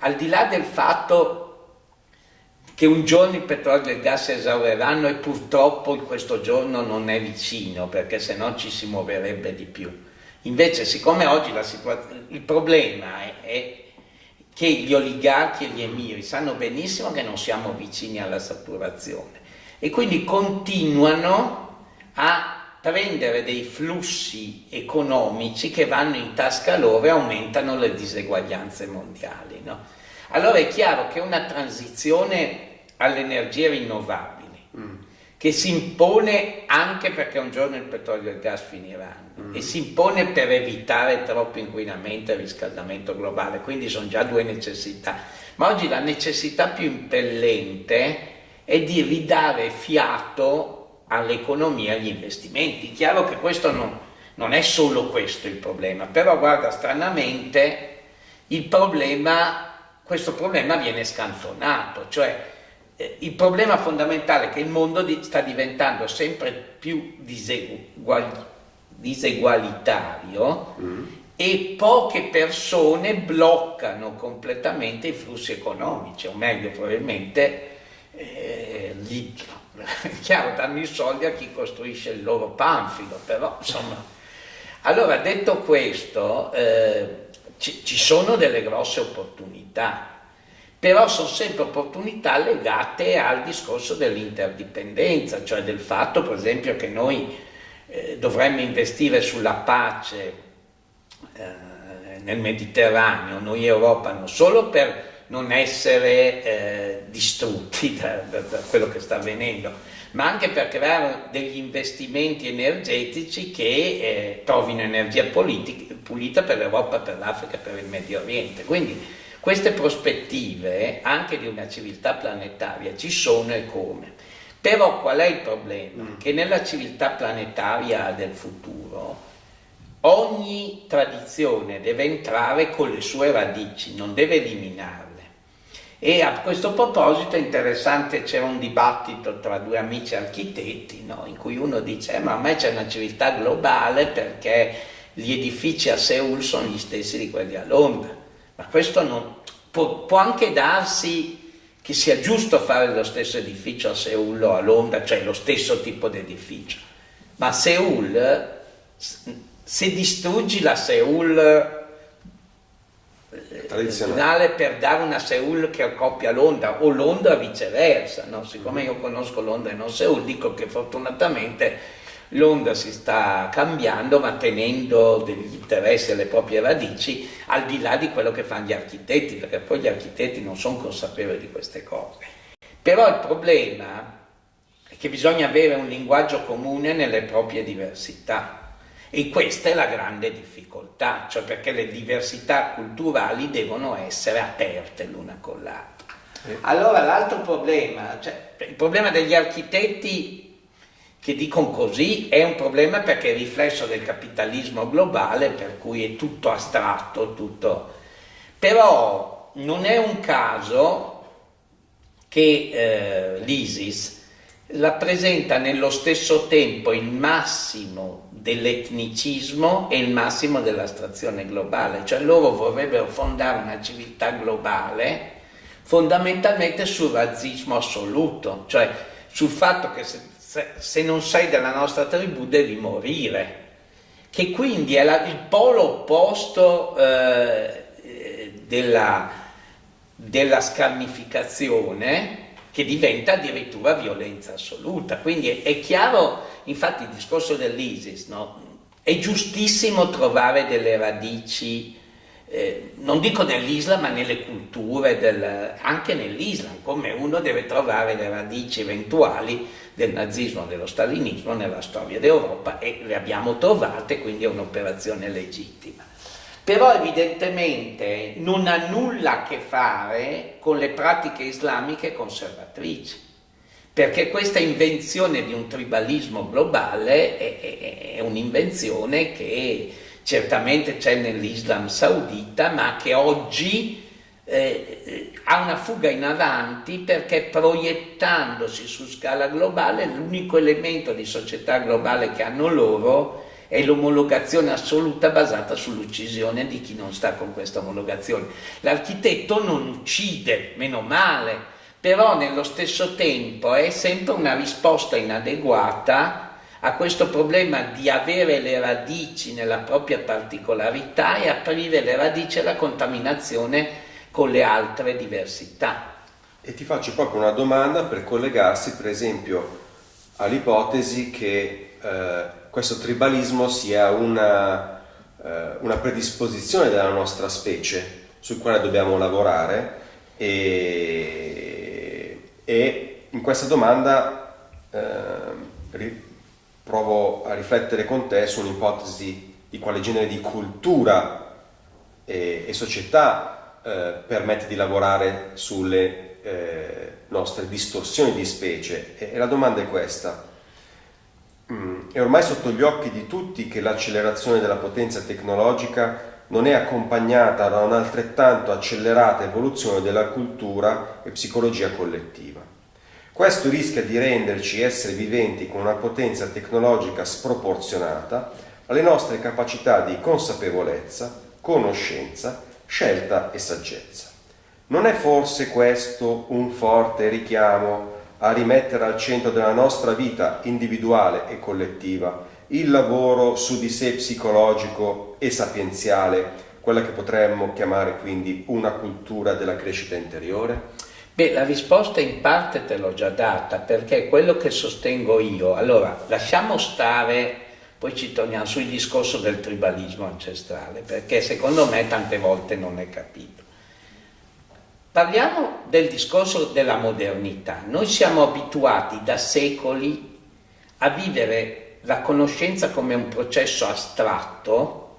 al di là del fatto che un giorno il petrolio e il gas si esaureranno e purtroppo questo giorno non è vicino perché se no ci si muoverebbe di più. Invece siccome oggi il problema è, è che gli oligarchi e gli emiri sanno benissimo che non siamo vicini alla saturazione e quindi continuano a prendere dei flussi economici che vanno in tasca loro e aumentano le diseguaglianze mondiali. No? Allora è chiaro che una transizione alle energie rinnovabili, mm. che si impone anche perché un giorno il petrolio e il gas finiranno, mm. e si impone per evitare troppo inquinamento e riscaldamento globale, quindi sono già due necessità. Ma oggi la necessità più impellente è di ridare fiato all'economia e agli investimenti. Chiaro che questo non, non è solo questo il problema, però guarda, stranamente il problema, questo problema viene scantonato, cioè eh, il problema fondamentale è che il mondo di, sta diventando sempre più disegual, disegualitario mm. e poche persone bloccano completamente i flussi economici, o meglio probabilmente eh, gli, è chiaro, danno i soldi a chi costruisce il loro panfilo, però insomma... Allora, detto questo, eh, ci, ci sono delle grosse opportunità, però sono sempre opportunità legate al discorso dell'interdipendenza, cioè del fatto per esempio che noi eh, dovremmo investire sulla pace eh, nel Mediterraneo, noi Europa, non solo per non essere eh, distrutti da, da, da, quello che sta avvenendo, ma anche per creare degli investimenti energetici che eh, trovino energia politica, pulita per l'Europa, per l'Africa, per il Medio Oriente. Quindi queste prospettive anche di una civiltà planetaria ci sono e come. Però qual è il problema? Mm. Che nella civiltà planetaria del futuro ogni tradizione deve entrare con le sue radici, non deve eliminarle. E a questo proposito è interessante, c'è un dibattito tra due amici architetti, no? in cui uno dice, eh, ma ormai c'è una civiltà globale perché gli edifici a Seoul sono gli stessi di quelli a Londra ma questo non, può, può, anche darsi che sia giusto fare lo stesso edificio a Seoul o a Londra, cioè lo stesso tipo di edificio, ma Seoul, se distruggi la Seoul tradizionale per dare una Seoul che accoppia Londra o Londra viceversa, no? siccome io conosco Londra e non Seoul, dico che fortunatamente l'onda si sta cambiando ma tenendo degli interessi alle proprie radici al di là di quello che fanno gli architetti, perché poi gli architetti non sono consapevoli di queste cose. Però il problema è che bisogna avere un linguaggio comune nelle proprie diversità e questa è la grande difficoltà, cioè perché le diversità culturali devono essere aperte l'una con l'altra. Allora l'altro problema, cioè, il problema degli architetti che dicono così è un problema perché è riflesso del capitalismo globale per cui è tutto astratto, tutto... però non è un caso che eh, l'ISIS rappresenta nello stesso tempo il massimo dell'etnicismo e il massimo dell'astrazione globale, cioè loro vorrebbero fondare una civiltà globale fondamentalmente sul razzismo assoluto, cioè sul fatto che se se, se non sei della nostra tribù devi morire, che quindi è la, il polo opposto eh, della, della scarnificazione che diventa addirittura violenza assoluta. Quindi è, è chiaro, infatti il discorso dell'ISIS, no? è giustissimo trovare delle radici eh, non dico nell'Islam, ma nelle culture, del, anche nell'Islam, come uno deve trovare le radici eventuali del nazismo, dello stalinismo nella storia d'Europa e le abbiamo trovate, quindi è un'operazione legittima. Però evidentemente non ha nulla a che fare con le pratiche islamiche conservatrici, perché questa invenzione di un tribalismo globale è, è, è un'invenzione che certamente c'è nell'Islam saudita, ma che oggi eh, ha una fuga in avanti perché proiettandosi su scala globale l'unico elemento di società globale che hanno loro è l'omologazione assoluta basata sull'uccisione di chi non sta con questa omologazione. L'architetto non uccide, meno male, però nello stesso tempo è sempre una risposta inadeguata a questo problema di avere le radici nella propria particolarità e aprire le radici alla contaminazione con le altre diversità. E ti faccio proprio una domanda per collegarsi per esempio all'ipotesi che eh, questo tribalismo sia una, eh, una, predisposizione della nostra specie sul quale dobbiamo lavorare e, e in questa domanda eh, provo a riflettere con te su un'ipotesi di quale genere di cultura e, e società eh, permette di lavorare sulle eh, nostre distorsioni di specie. E, e la domanda è questa. Mm, è ormai sotto gli occhi di tutti che l'accelerazione della potenza tecnologica non è accompagnata da un'altrettanto accelerata evoluzione della cultura e psicologia collettiva. Questo rischia di renderci esseri viventi con una potenza tecnologica sproporzionata alle nostre capacità di consapevolezza, conoscenza, scelta e saggezza. Non è forse questo un forte richiamo a rimettere al centro della nostra vita individuale e collettiva il lavoro su di sé psicologico e sapienziale, quella che potremmo chiamare quindi una cultura della crescita interiore? Beh, la risposta in parte te l'ho già data, perché quello che sostengo io, allora lasciamo stare, poi ci torniamo sul discorso del tribalismo ancestrale, perché secondo me tante volte non è capito. Parliamo del discorso della modernità. Noi siamo abituati da secoli a vivere la conoscenza come un processo astratto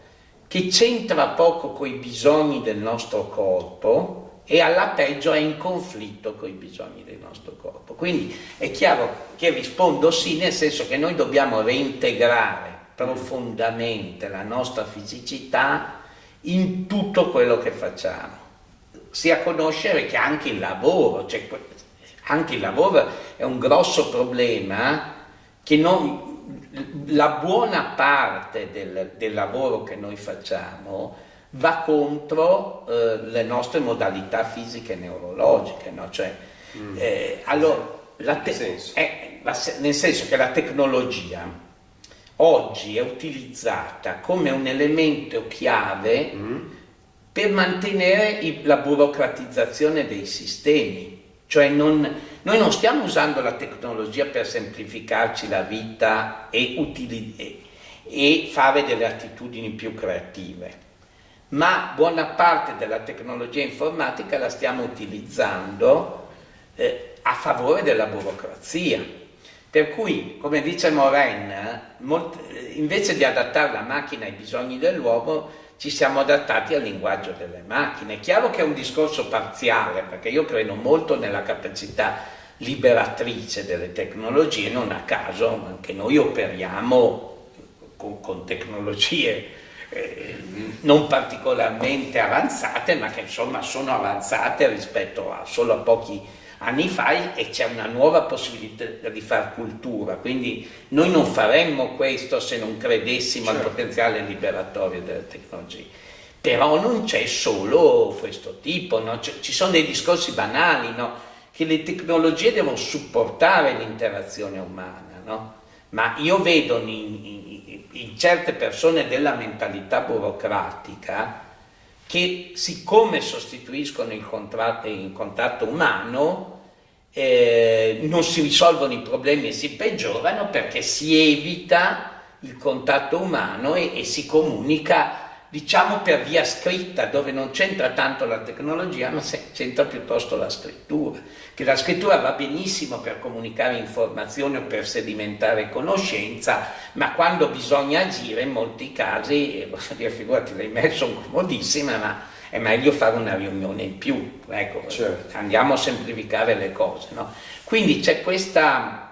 che c'entra poco con i bisogni del nostro corpo, e alla peggio è in conflitto con i bisogni del nostro corpo. Quindi è chiaro che rispondo sì, nel senso che noi dobbiamo reintegrare profondamente la nostra fisicità in tutto quello che facciamo, sia conoscere che anche il lavoro, cioè anche il lavoro è un grosso problema che non, la buona parte del, del lavoro che noi facciamo va contro eh, le nostre modalità fisiche e neurologiche, no? cioè, mm. eh, allora, senso? Eh, la, nel senso che la tecnologia oggi è utilizzata come un elemento chiave mm. per mantenere i, la burocratizzazione dei sistemi, cioè non, noi non stiamo usando la tecnologia per semplificarci la vita e, e, e fare delle attitudini più creative ma buona parte della tecnologia informatica la stiamo utilizzando eh, a favore della burocrazia. Per cui, come dice Moren, invece di adattare la macchina ai bisogni dell'uomo, ci siamo adattati al linguaggio delle macchine. È chiaro che è un discorso parziale, perché io credo molto nella capacità liberatrice delle tecnologie, non a caso anche noi operiamo con, con tecnologie eh, non particolarmente avanzate, ma che insomma sono avanzate rispetto a solo a pochi anni fa e c'è una nuova possibilità di fare cultura, quindi noi non faremmo questo se non credessimo certo. al potenziale liberatorio delle tecnologie. Però non c'è solo questo tipo, no? ci sono dei discorsi banali, no? che le tecnologie devono supportare l'interazione umana no? ma io vedo in, in, in certe persone della mentalità burocratica che siccome sostituiscono il contratto, il contatto umano eh, non si risolvono i problemi e si peggiorano perché si evita il contatto umano e, e si comunica diciamo per via scritta dove non c'entra tanto la tecnologia ma c'entra piuttosto la scrittura che la scrittura va benissimo per comunicare informazioni o per sedimentare conoscenza ma quando bisogna agire in molti casi eh, posso dire figurati le email sono comodissime ma è meglio fare una riunione in più ecco certo. andiamo a semplificare le cose no? quindi c'è questa,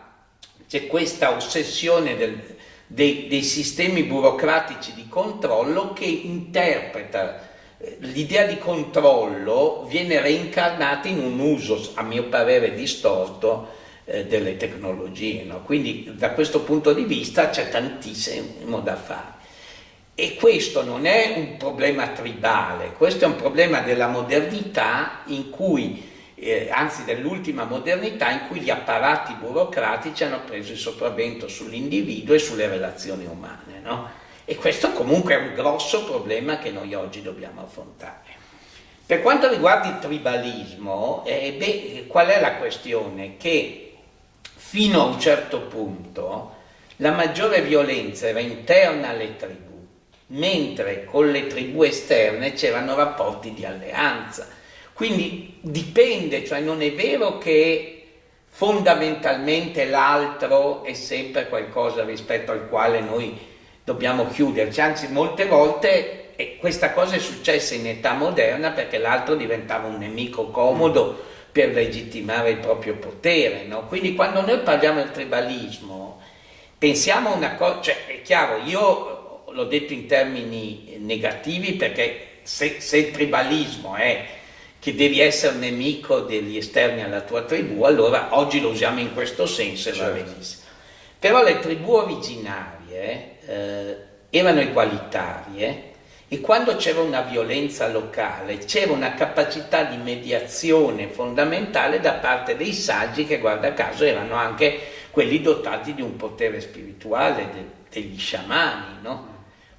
questa ossessione del, dei, dei sistemi burocratici di controllo che interpreta l'idea di controllo viene reincarnata in un uso, a mio parere, distorto eh, delle tecnologie. No? Quindi da questo punto di vista c'è tantissimo da fare. E questo non è un problema tribale, questo è un problema della modernità in cui eh, anzi dell'ultima modernità in cui gli apparati burocratici hanno preso il sopravvento sull'individuo e sulle relazioni umane. No? E questo comunque è un grosso problema che noi oggi dobbiamo affrontare. Per quanto riguarda il tribalismo, eh, beh, qual è la questione? Che fino a un certo punto la maggiore violenza era interna alle tribù, mentre con le tribù esterne c'erano rapporti di alleanza quindi dipende, cioè non è vero che fondamentalmente l'altro è sempre qualcosa rispetto al quale noi dobbiamo chiuderci, anzi molte volte e questa cosa è successa in età moderna perché l'altro diventava un nemico comodo per legittimare il proprio potere. No? Quindi quando noi parliamo del tribalismo, pensiamo a una cosa, cioè è chiaro, io l'ho detto in termini negativi perché se, se il tribalismo è che devi essere nemico degli esterni alla tua tribù, allora oggi lo usiamo in questo senso e va certo. benissimo. Però le tribù originarie eh, erano egualitarie e quando c'era una violenza locale c'era una capacità di mediazione fondamentale da parte dei saggi che guarda caso erano anche quelli dotati di un potere spirituale, de, degli sciamani, no?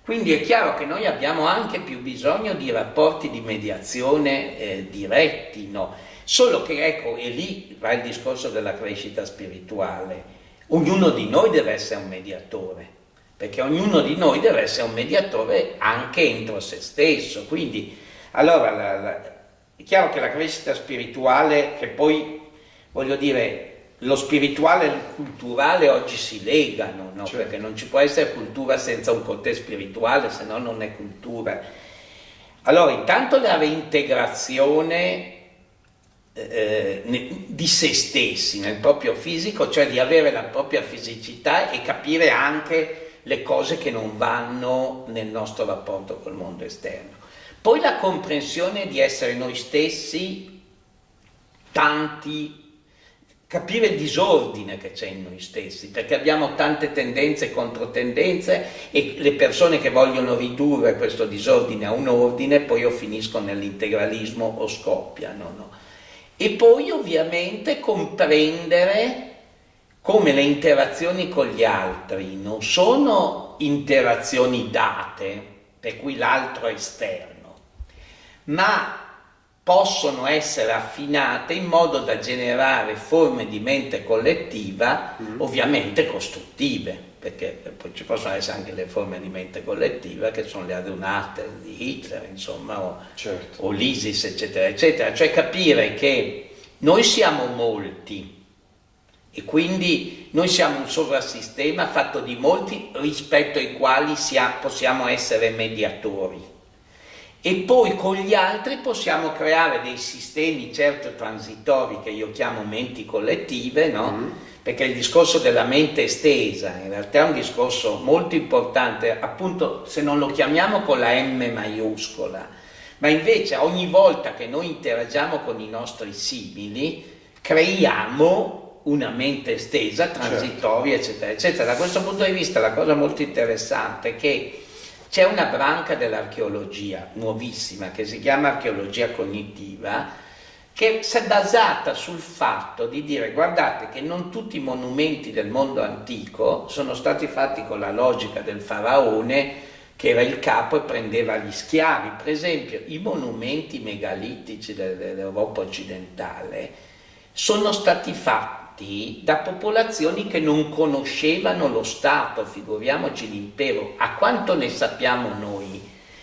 Quindi è chiaro che noi abbiamo anche più bisogno di rapporti di mediazione eh, diretti, no? Solo che ecco, e lì va il discorso della crescita spirituale, ognuno di noi deve essere un mediatore, perché ognuno di noi deve essere un mediatore anche entro se stesso. Quindi, allora, la, la, è chiaro che la crescita spirituale, che poi, voglio dire, lo spirituale e il culturale oggi si legano, no? certo. perché non ci può essere cultura senza un contesto spirituale, se no non è cultura. Allora, intanto la reintegrazione eh, di se stessi nel proprio fisico, cioè di avere la propria fisicità e capire anche le cose che non vanno nel nostro rapporto col mondo esterno. Poi la comprensione di essere noi stessi tanti capire il disordine che c'è in noi stessi, perché abbiamo tante tendenze e controtendenze e le persone che vogliono ridurre questo disordine a un ordine poi o finiscono nell'integralismo o scoppiano. No? E poi ovviamente comprendere come le interazioni con gli altri non sono interazioni date, per cui l'altro è esterno, ma possono essere affinate in modo da generare forme di mente collettiva mm. ovviamente costruttive, perché poi ci possono essere anche le forme di mente collettiva che sono le adunate di Hitler, insomma, o, certo. o l'ISIS, eccetera, eccetera. Cioè capire che noi siamo molti e quindi noi siamo un sovrasistema fatto di molti rispetto ai quali possiamo essere mediatori e poi con gli altri possiamo creare dei sistemi certo transitori che io chiamo menti collettive, no? Mm. perché il discorso della mente estesa in realtà è un discorso molto importante, appunto se non lo chiamiamo con la M maiuscola, ma invece ogni volta che noi interagiamo con i nostri simili creiamo una mente estesa, transitoria, certo. eccetera, eccetera. Da questo punto di vista la cosa molto interessante è che c'è una branca dell'archeologia nuovissima che si chiama archeologia cognitiva che si è basata sul fatto di dire guardate che non tutti i monumenti del mondo antico sono stati fatti con la logica del faraone che era il capo e prendeva gli schiavi. Per esempio i monumenti megalitici dell'Europa occidentale sono stati fatti da popolazioni che non conoscevano lo Stato, figuriamoci l'impero, a quanto ne sappiamo noi,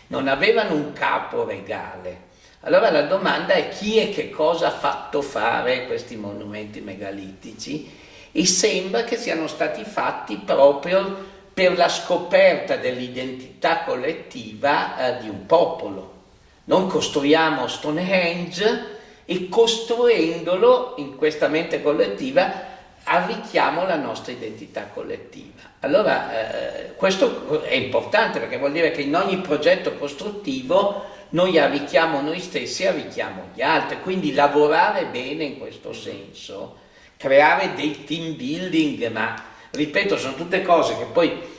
non avevano un capo regale allora la domanda è chi e che cosa ha fatto fare questi monumenti megalitici e sembra che siano stati fatti proprio per la scoperta dell'identità collettiva eh, di un popolo. Non costruiamo Stonehenge e costruendolo in questa mente collettiva arricchiamo la nostra identità collettiva. Allora eh, questo è importante perché vuol dire che in ogni progetto costruttivo noi arricchiamo noi stessi e arricchiamo gli altri, quindi lavorare bene in questo senso, creare dei team building, ma ripeto, sono tutte cose che poi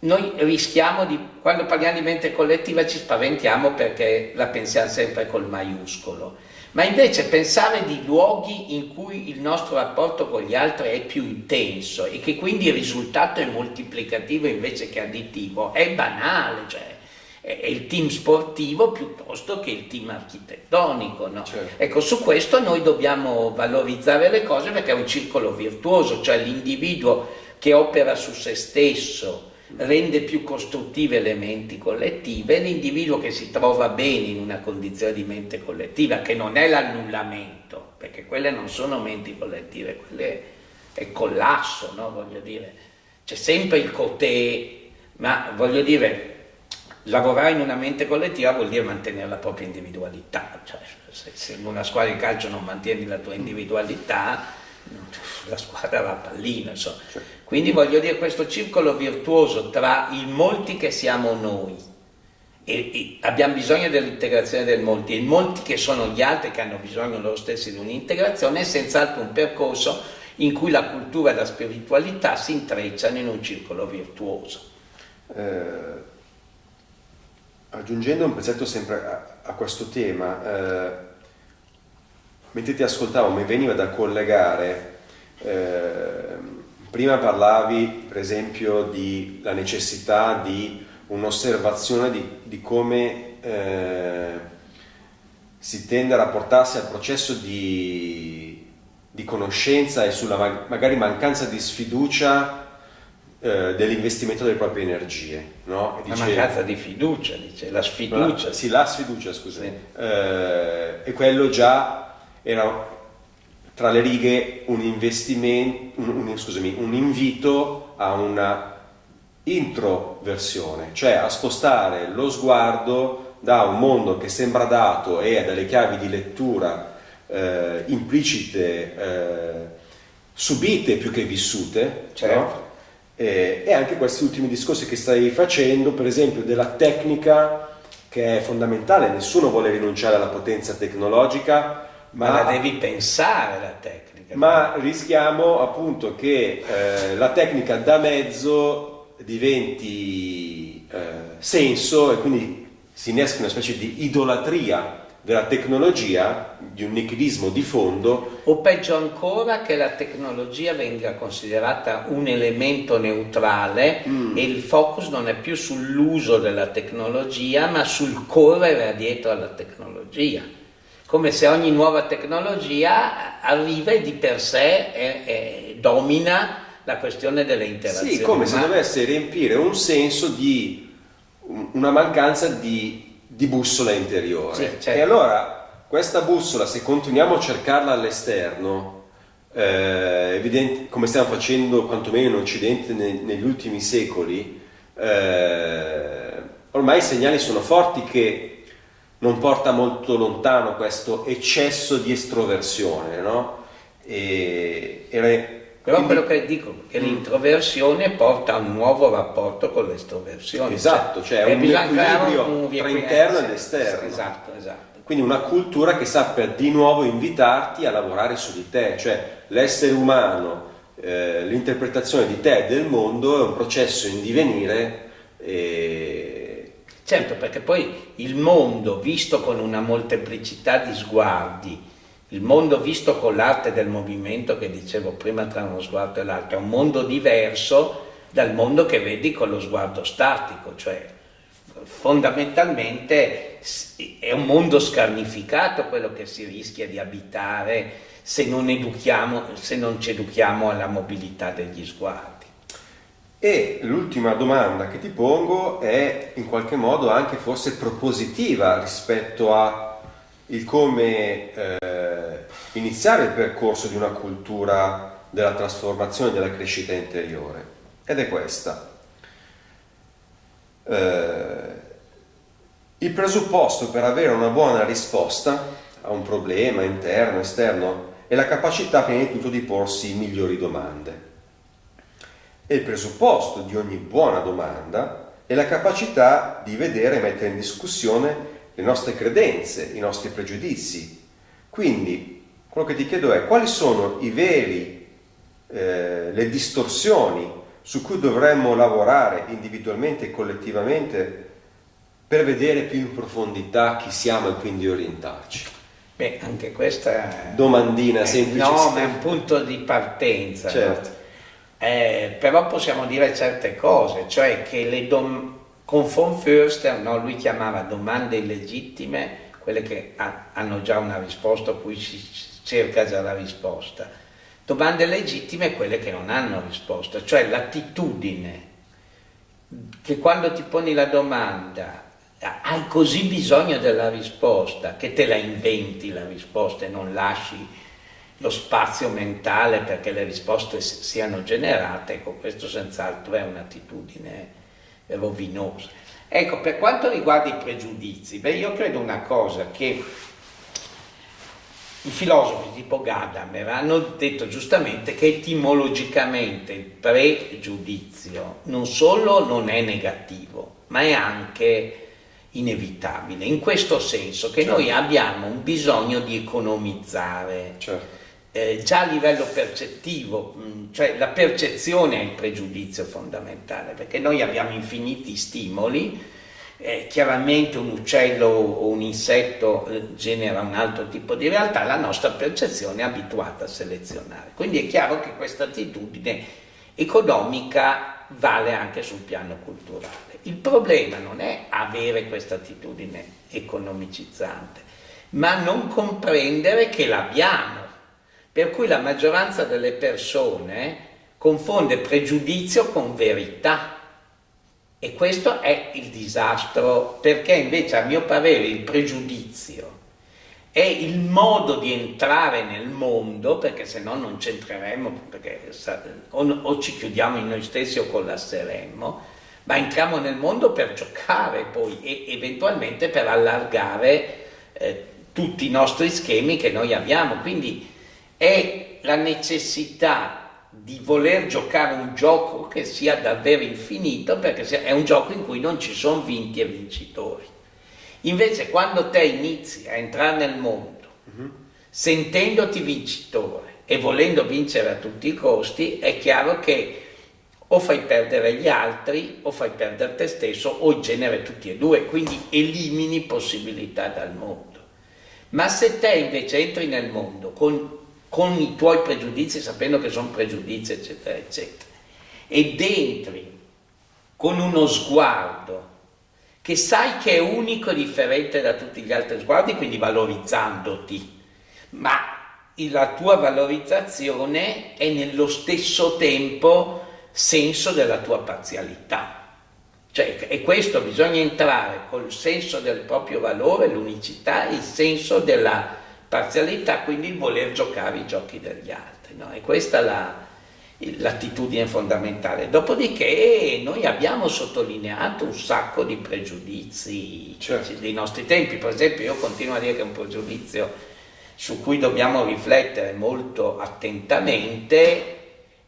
noi rischiamo di, quando parliamo di mente collettiva ci spaventiamo perché la pensiamo sempre col maiuscolo, ma invece pensare di luoghi in cui il nostro rapporto con gli altri è più intenso e che quindi il risultato è moltiplicativo invece che additivo è banale, cioè è il team sportivo piuttosto che il team architettonico. No? Certo. Ecco, su questo noi dobbiamo valorizzare le cose perché è un circolo virtuoso, cioè l'individuo che opera su se stesso rende più costruttive le menti collettive, l'individuo che si trova bene in una condizione di mente collettiva, che non è l'annullamento, perché quelle non sono menti collettive, quelle è collasso, no? voglio dire, c'è sempre il cotè, ma voglio dire, lavorare in una mente collettiva vuol dire mantenere la propria individualità, cioè, se, in una squadra di calcio non mantieni la tua individualità, la squadra va a pallino, insomma. Quindi voglio dire questo circolo virtuoso tra i molti che siamo noi e, e abbiamo bisogno dell'integrazione del molti e i molti che sono gli altri che hanno bisogno loro stessi di un'integrazione è senz'altro un percorso in cui la cultura e la spiritualità si intrecciano in un circolo virtuoso. Eh aggiungendo un pezzetto sempre a, a questo tema, eh, mentre ti ascoltavo mi veniva da collegare, eh, prima parlavi per esempio della necessità di un'osservazione di, di, come eh, si tende a rapportarsi al processo di, di conoscenza e sulla magari mancanza di sfiducia eh, dell'investimento delle proprie energie. No? Dice, la mancanza di fiducia, dice, la sfiducia. La, sì, la sfiducia, scusami. Sì. Eh, e quello già era tra le righe un investimento, un, scusami, un invito a una introversione, cioè a spostare lo sguardo da un mondo che sembra dato e a delle chiavi di lettura eh, implicite, eh, subite più che vissute, certo. no? Eh, e anche questi ultimi discorsi che stai facendo, per esempio della tecnica che è fondamentale, nessuno vuole rinunciare alla potenza tecnologica, ma, ma la devi pensare la tecnica. Ma rischiamo appunto che eh, la tecnica da mezzo diventi eh, senso e quindi si innesca una specie di idolatria della tecnologia, di un nichilismo di fondo. O peggio ancora che la tecnologia venga considerata un elemento neutrale mm. e il focus non è più sull'uso della tecnologia ma sul correre dietro alla tecnologia. Come se ogni nuova tecnologia arriva e di per sé è, è, domina la questione delle interazioni. Sì, come se dovesse riempire un senso di una mancanza di di bussola interiore. Sì, certo. E allora questa bussola, se continuiamo a cercarla all'esterno, eh, evidente, come stiamo facendo quantomeno in Occidente ne, negli ultimi secoli, eh, ormai i segnali sono forti che non porta molto lontano questo eccesso di estroversione, no? E, e però Quindi, quello che dico è che mm. l'introversione porta a un nuovo rapporto con l'estroversione. Esatto, cioè, cioè un equilibrio un tra interno ed esterno. Esatto, esatto. Quindi una cultura che sappia di nuovo invitarti a lavorare su di te, cioè l'essere umano, eh, l'interpretazione di te e del mondo è un processo in divenire. E... Certo, perché poi il mondo, visto con una molteplicità di sguardi, il mondo visto con l'arte del movimento che dicevo prima tra uno sguardo e l'altro è un mondo diverso dal mondo che vedi con lo sguardo statico, cioè fondamentalmente è un mondo scarnificato quello che si rischia di abitare se non, educhiamo, se non ci educhiamo alla mobilità degli sguardi. E l'ultima domanda che ti pongo è in qualche modo anche forse propositiva rispetto a il come eh, iniziare il percorso di una cultura della trasformazione della crescita interiore. Ed è questa. Eh, il presupposto per avere una buona risposta a un problema interno, esterno, è la capacità prima di tutto di porsi migliori domande. E il presupposto di ogni buona domanda è la capacità di vedere e mettere in discussione le nostre credenze, i nostri pregiudizi. Quindi quello che ti chiedo è quali sono i veri, eh, le distorsioni su cui dovremmo lavorare individualmente e collettivamente per vedere più in profondità chi siamo e quindi orientarci. Beh, anche questa è... Domandina semplice. No, ma è un punto di partenza. Certo. No? Eh, però possiamo dire certe cose, cioè che le con von Förster no, lui chiamava domande illegittime quelle che ha, hanno già una risposta cui si cerca già la risposta. Domande legittime quelle che non hanno risposta, cioè l'attitudine che quando ti poni la domanda hai così bisogno della risposta che te la inventi la risposta e non lasci lo spazio mentale perché le risposte siano generate, ecco questo senz'altro è un'attitudine rovinosa. Ecco, per quanto riguarda i pregiudizi, beh, io credo una cosa, che i filosofi tipo Gadamer hanno detto giustamente che etimologicamente il pregiudizio non solo non è negativo, ma è anche inevitabile, in questo senso che certo. noi abbiamo un bisogno di economizzare. Certo eh, già a livello percettivo, mm, cioè la percezione è il pregiudizio fondamentale, perché noi abbiamo infiniti stimoli, eh, chiaramente un uccello o un insetto eh, genera un altro tipo di realtà, la nostra percezione è abituata a selezionare. Quindi è chiaro che questa attitudine economica vale anche sul piano culturale. Il problema non è avere questa attitudine economicizzante, ma non comprendere che l'abbiamo per cui la maggioranza delle persone confonde pregiudizio con verità. E questo è il disastro, perché invece a mio parere il pregiudizio è il modo di entrare nel mondo, perché se no non c'entreremmo, perché o, o, ci chiudiamo in noi stessi o collasseremmo, ma entriamo nel mondo per giocare poi e eventualmente per allargare eh, tutti i nostri schemi che noi abbiamo. Quindi è la necessità di voler giocare un gioco che sia davvero infinito perché è un gioco in cui non ci sono vinti e vincitori. Invece quando te inizi a entrare nel mondo uh-huh. sentendoti vincitore e volendo vincere a tutti i costi, è chiaro che o fai perdere gli altri o fai perdere te stesso o in genere tutti e due, quindi elimini possibilità dal mondo. Ma se te invece entri nel mondo con con i tuoi pregiudizi, sapendo che sono pregiudizi, eccetera, eccetera, ed entri con uno sguardo che sai che è unico e differente da tutti gli altri sguardi, quindi valorizzandoti, ma la tua valorizzazione è nello stesso tempo senso della tua parzialità. Cioè, e questo bisogna entrare col senso del proprio valore, l'unicità, il senso della parzialità, quindi il voler giocare i giochi degli altri. No? E questa è l'attitudine fondamentale. Dopodiché noi abbiamo sottolineato un sacco di pregiudizi certo. dei nostri tempi. Per esempio io continuo a dire che è un pregiudizio su cui dobbiamo riflettere molto attentamente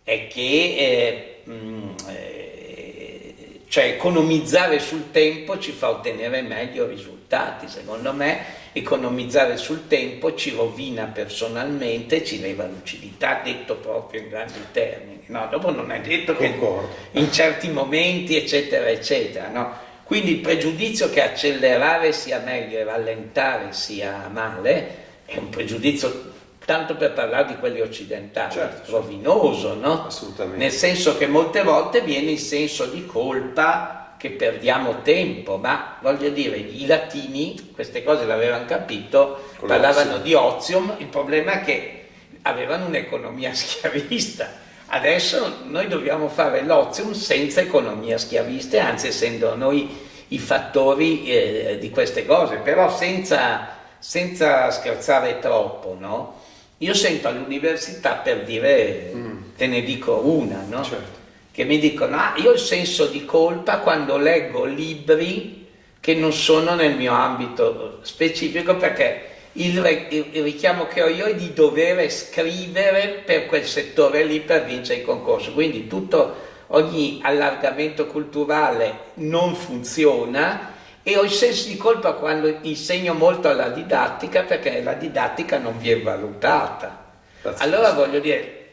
è che eh, mh, eh, cioè economizzare sul tempo ci fa ottenere meglio risultati, secondo me economizzare sul tempo ci rovina personalmente, ci leva lucidità, detto proprio in grandi termini. No, dopo non è detto Concordo. che in certi momenti, eccetera, eccetera. No? Quindi il pregiudizio che accelerare sia meglio e rallentare sia male è un pregiudizio tanto per parlare di quelli occidentali, certo, rovinoso, certo. no? Assolutamente. Nel senso che molte volte viene il senso di colpa che perdiamo tempo, ma voglio dire, i latini queste cose l'avevano capito, Con parlavano di ozium, il problema è che avevano un'economia schiavista. Adesso noi dobbiamo fare l'ozium senza economia schiavista, anzi essendo noi i fattori eh, di queste cose, però senza, senza scherzare troppo, no? Io sento all'università per dire, te ne dico una, no? Certo. Che mi dicono, ah, io ho il senso di colpa quando leggo libri che non sono nel mio ambito specifico perché il, il- richiamo che ho io è di dover scrivere per quel settore lì per vincere il concorso. Quindi tutto, ogni allargamento culturale non funziona e ho il senso di colpa quando insegno molto alla didattica perché la didattica non viene valutata. Allora voglio dire,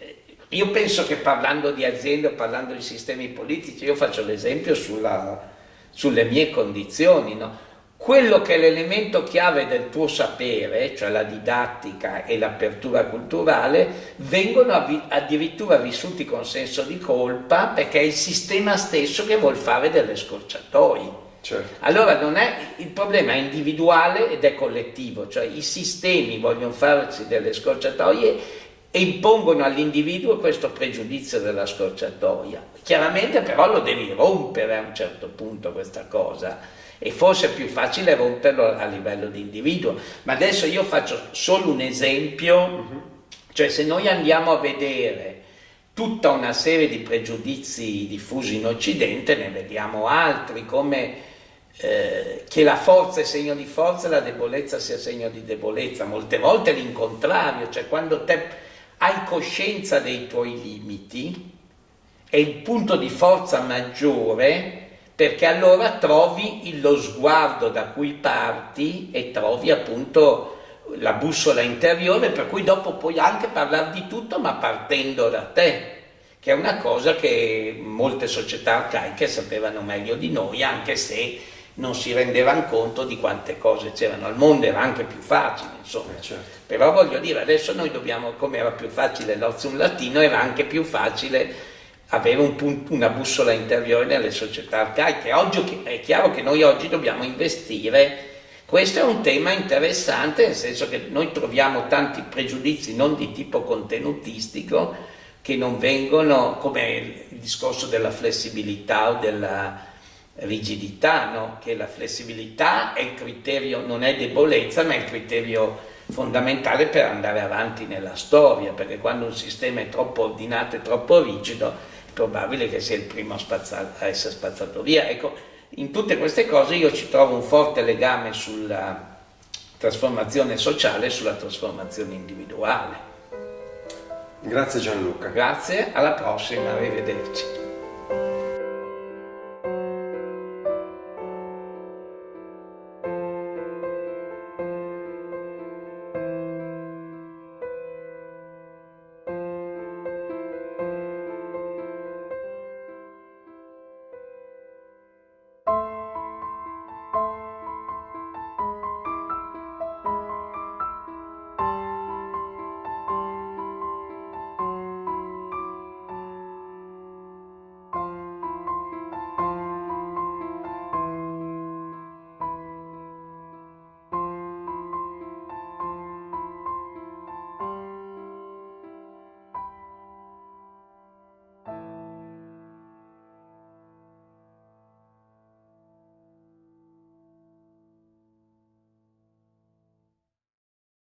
io penso che parlando di aziende parlando di sistemi politici, io faccio l'esempio sulle mie condizioni, no? Quello che è l'elemento chiave del tuo sapere, cioè la didattica e l'apertura culturale, vengono addirittura vissuti con senso di colpa perché è il sistema stesso che vuol fare delle scorciatoie. Certo. Allora non è, il problema è individuale ed è collettivo, cioè i sistemi vogliono farsi delle scorciatoie e impongono all'individuo questo pregiudizio della scorciatoia. Chiaramente però lo devi rompere a un certo punto questa cosa e forse è più facile romperlo a livello di individuo. Ma adesso io faccio solo un esempio, cioè se noi andiamo a vedere tutta una serie di pregiudizi diffusi in Occidente, ne vediamo altri come eh, che la forza è segno di forza e la debolezza sia segno di debolezza, molte volte l'incontrario, cioè quando te hai coscienza dei tuoi limiti è il punto di forza maggiore perché allora trovi lo sguardo da cui parti e trovi appunto la bussola interiore per cui dopo puoi anche parlare di tutto ma partendo da te che è una cosa che molte società arcaiche sapevano meglio di noi anche se non si rendevano conto di quante cose c'erano al mondo era anche più facile insomma Eh, certo. Però voglio dire, adesso noi dobbiamo, come era più facile l'ozium latino, era anche più facile avere un punto- una bussola interiore nelle società arcaiche. Oggi è chiaro che noi oggi dobbiamo investire. Questo è un tema interessante, nel senso che noi troviamo tanti pregiudizi non di tipo contenutistico che non vengono, come il discorso della flessibilità o della rigidità, no? che la flessibilità è il criterio, non è debolezza, ma è il criterio fondamentale per andare avanti nella storia, perché quando un sistema è troppo ordinato e troppo rigido è probabile che sia il primo a, spazza- a essere spazzato via. Ecco, in tutte queste cose io ci trovo un forte legame sulla trasformazione sociale e sulla trasformazione individuale. Grazie Gianluca. Grazie, alla prossima, arrivederci.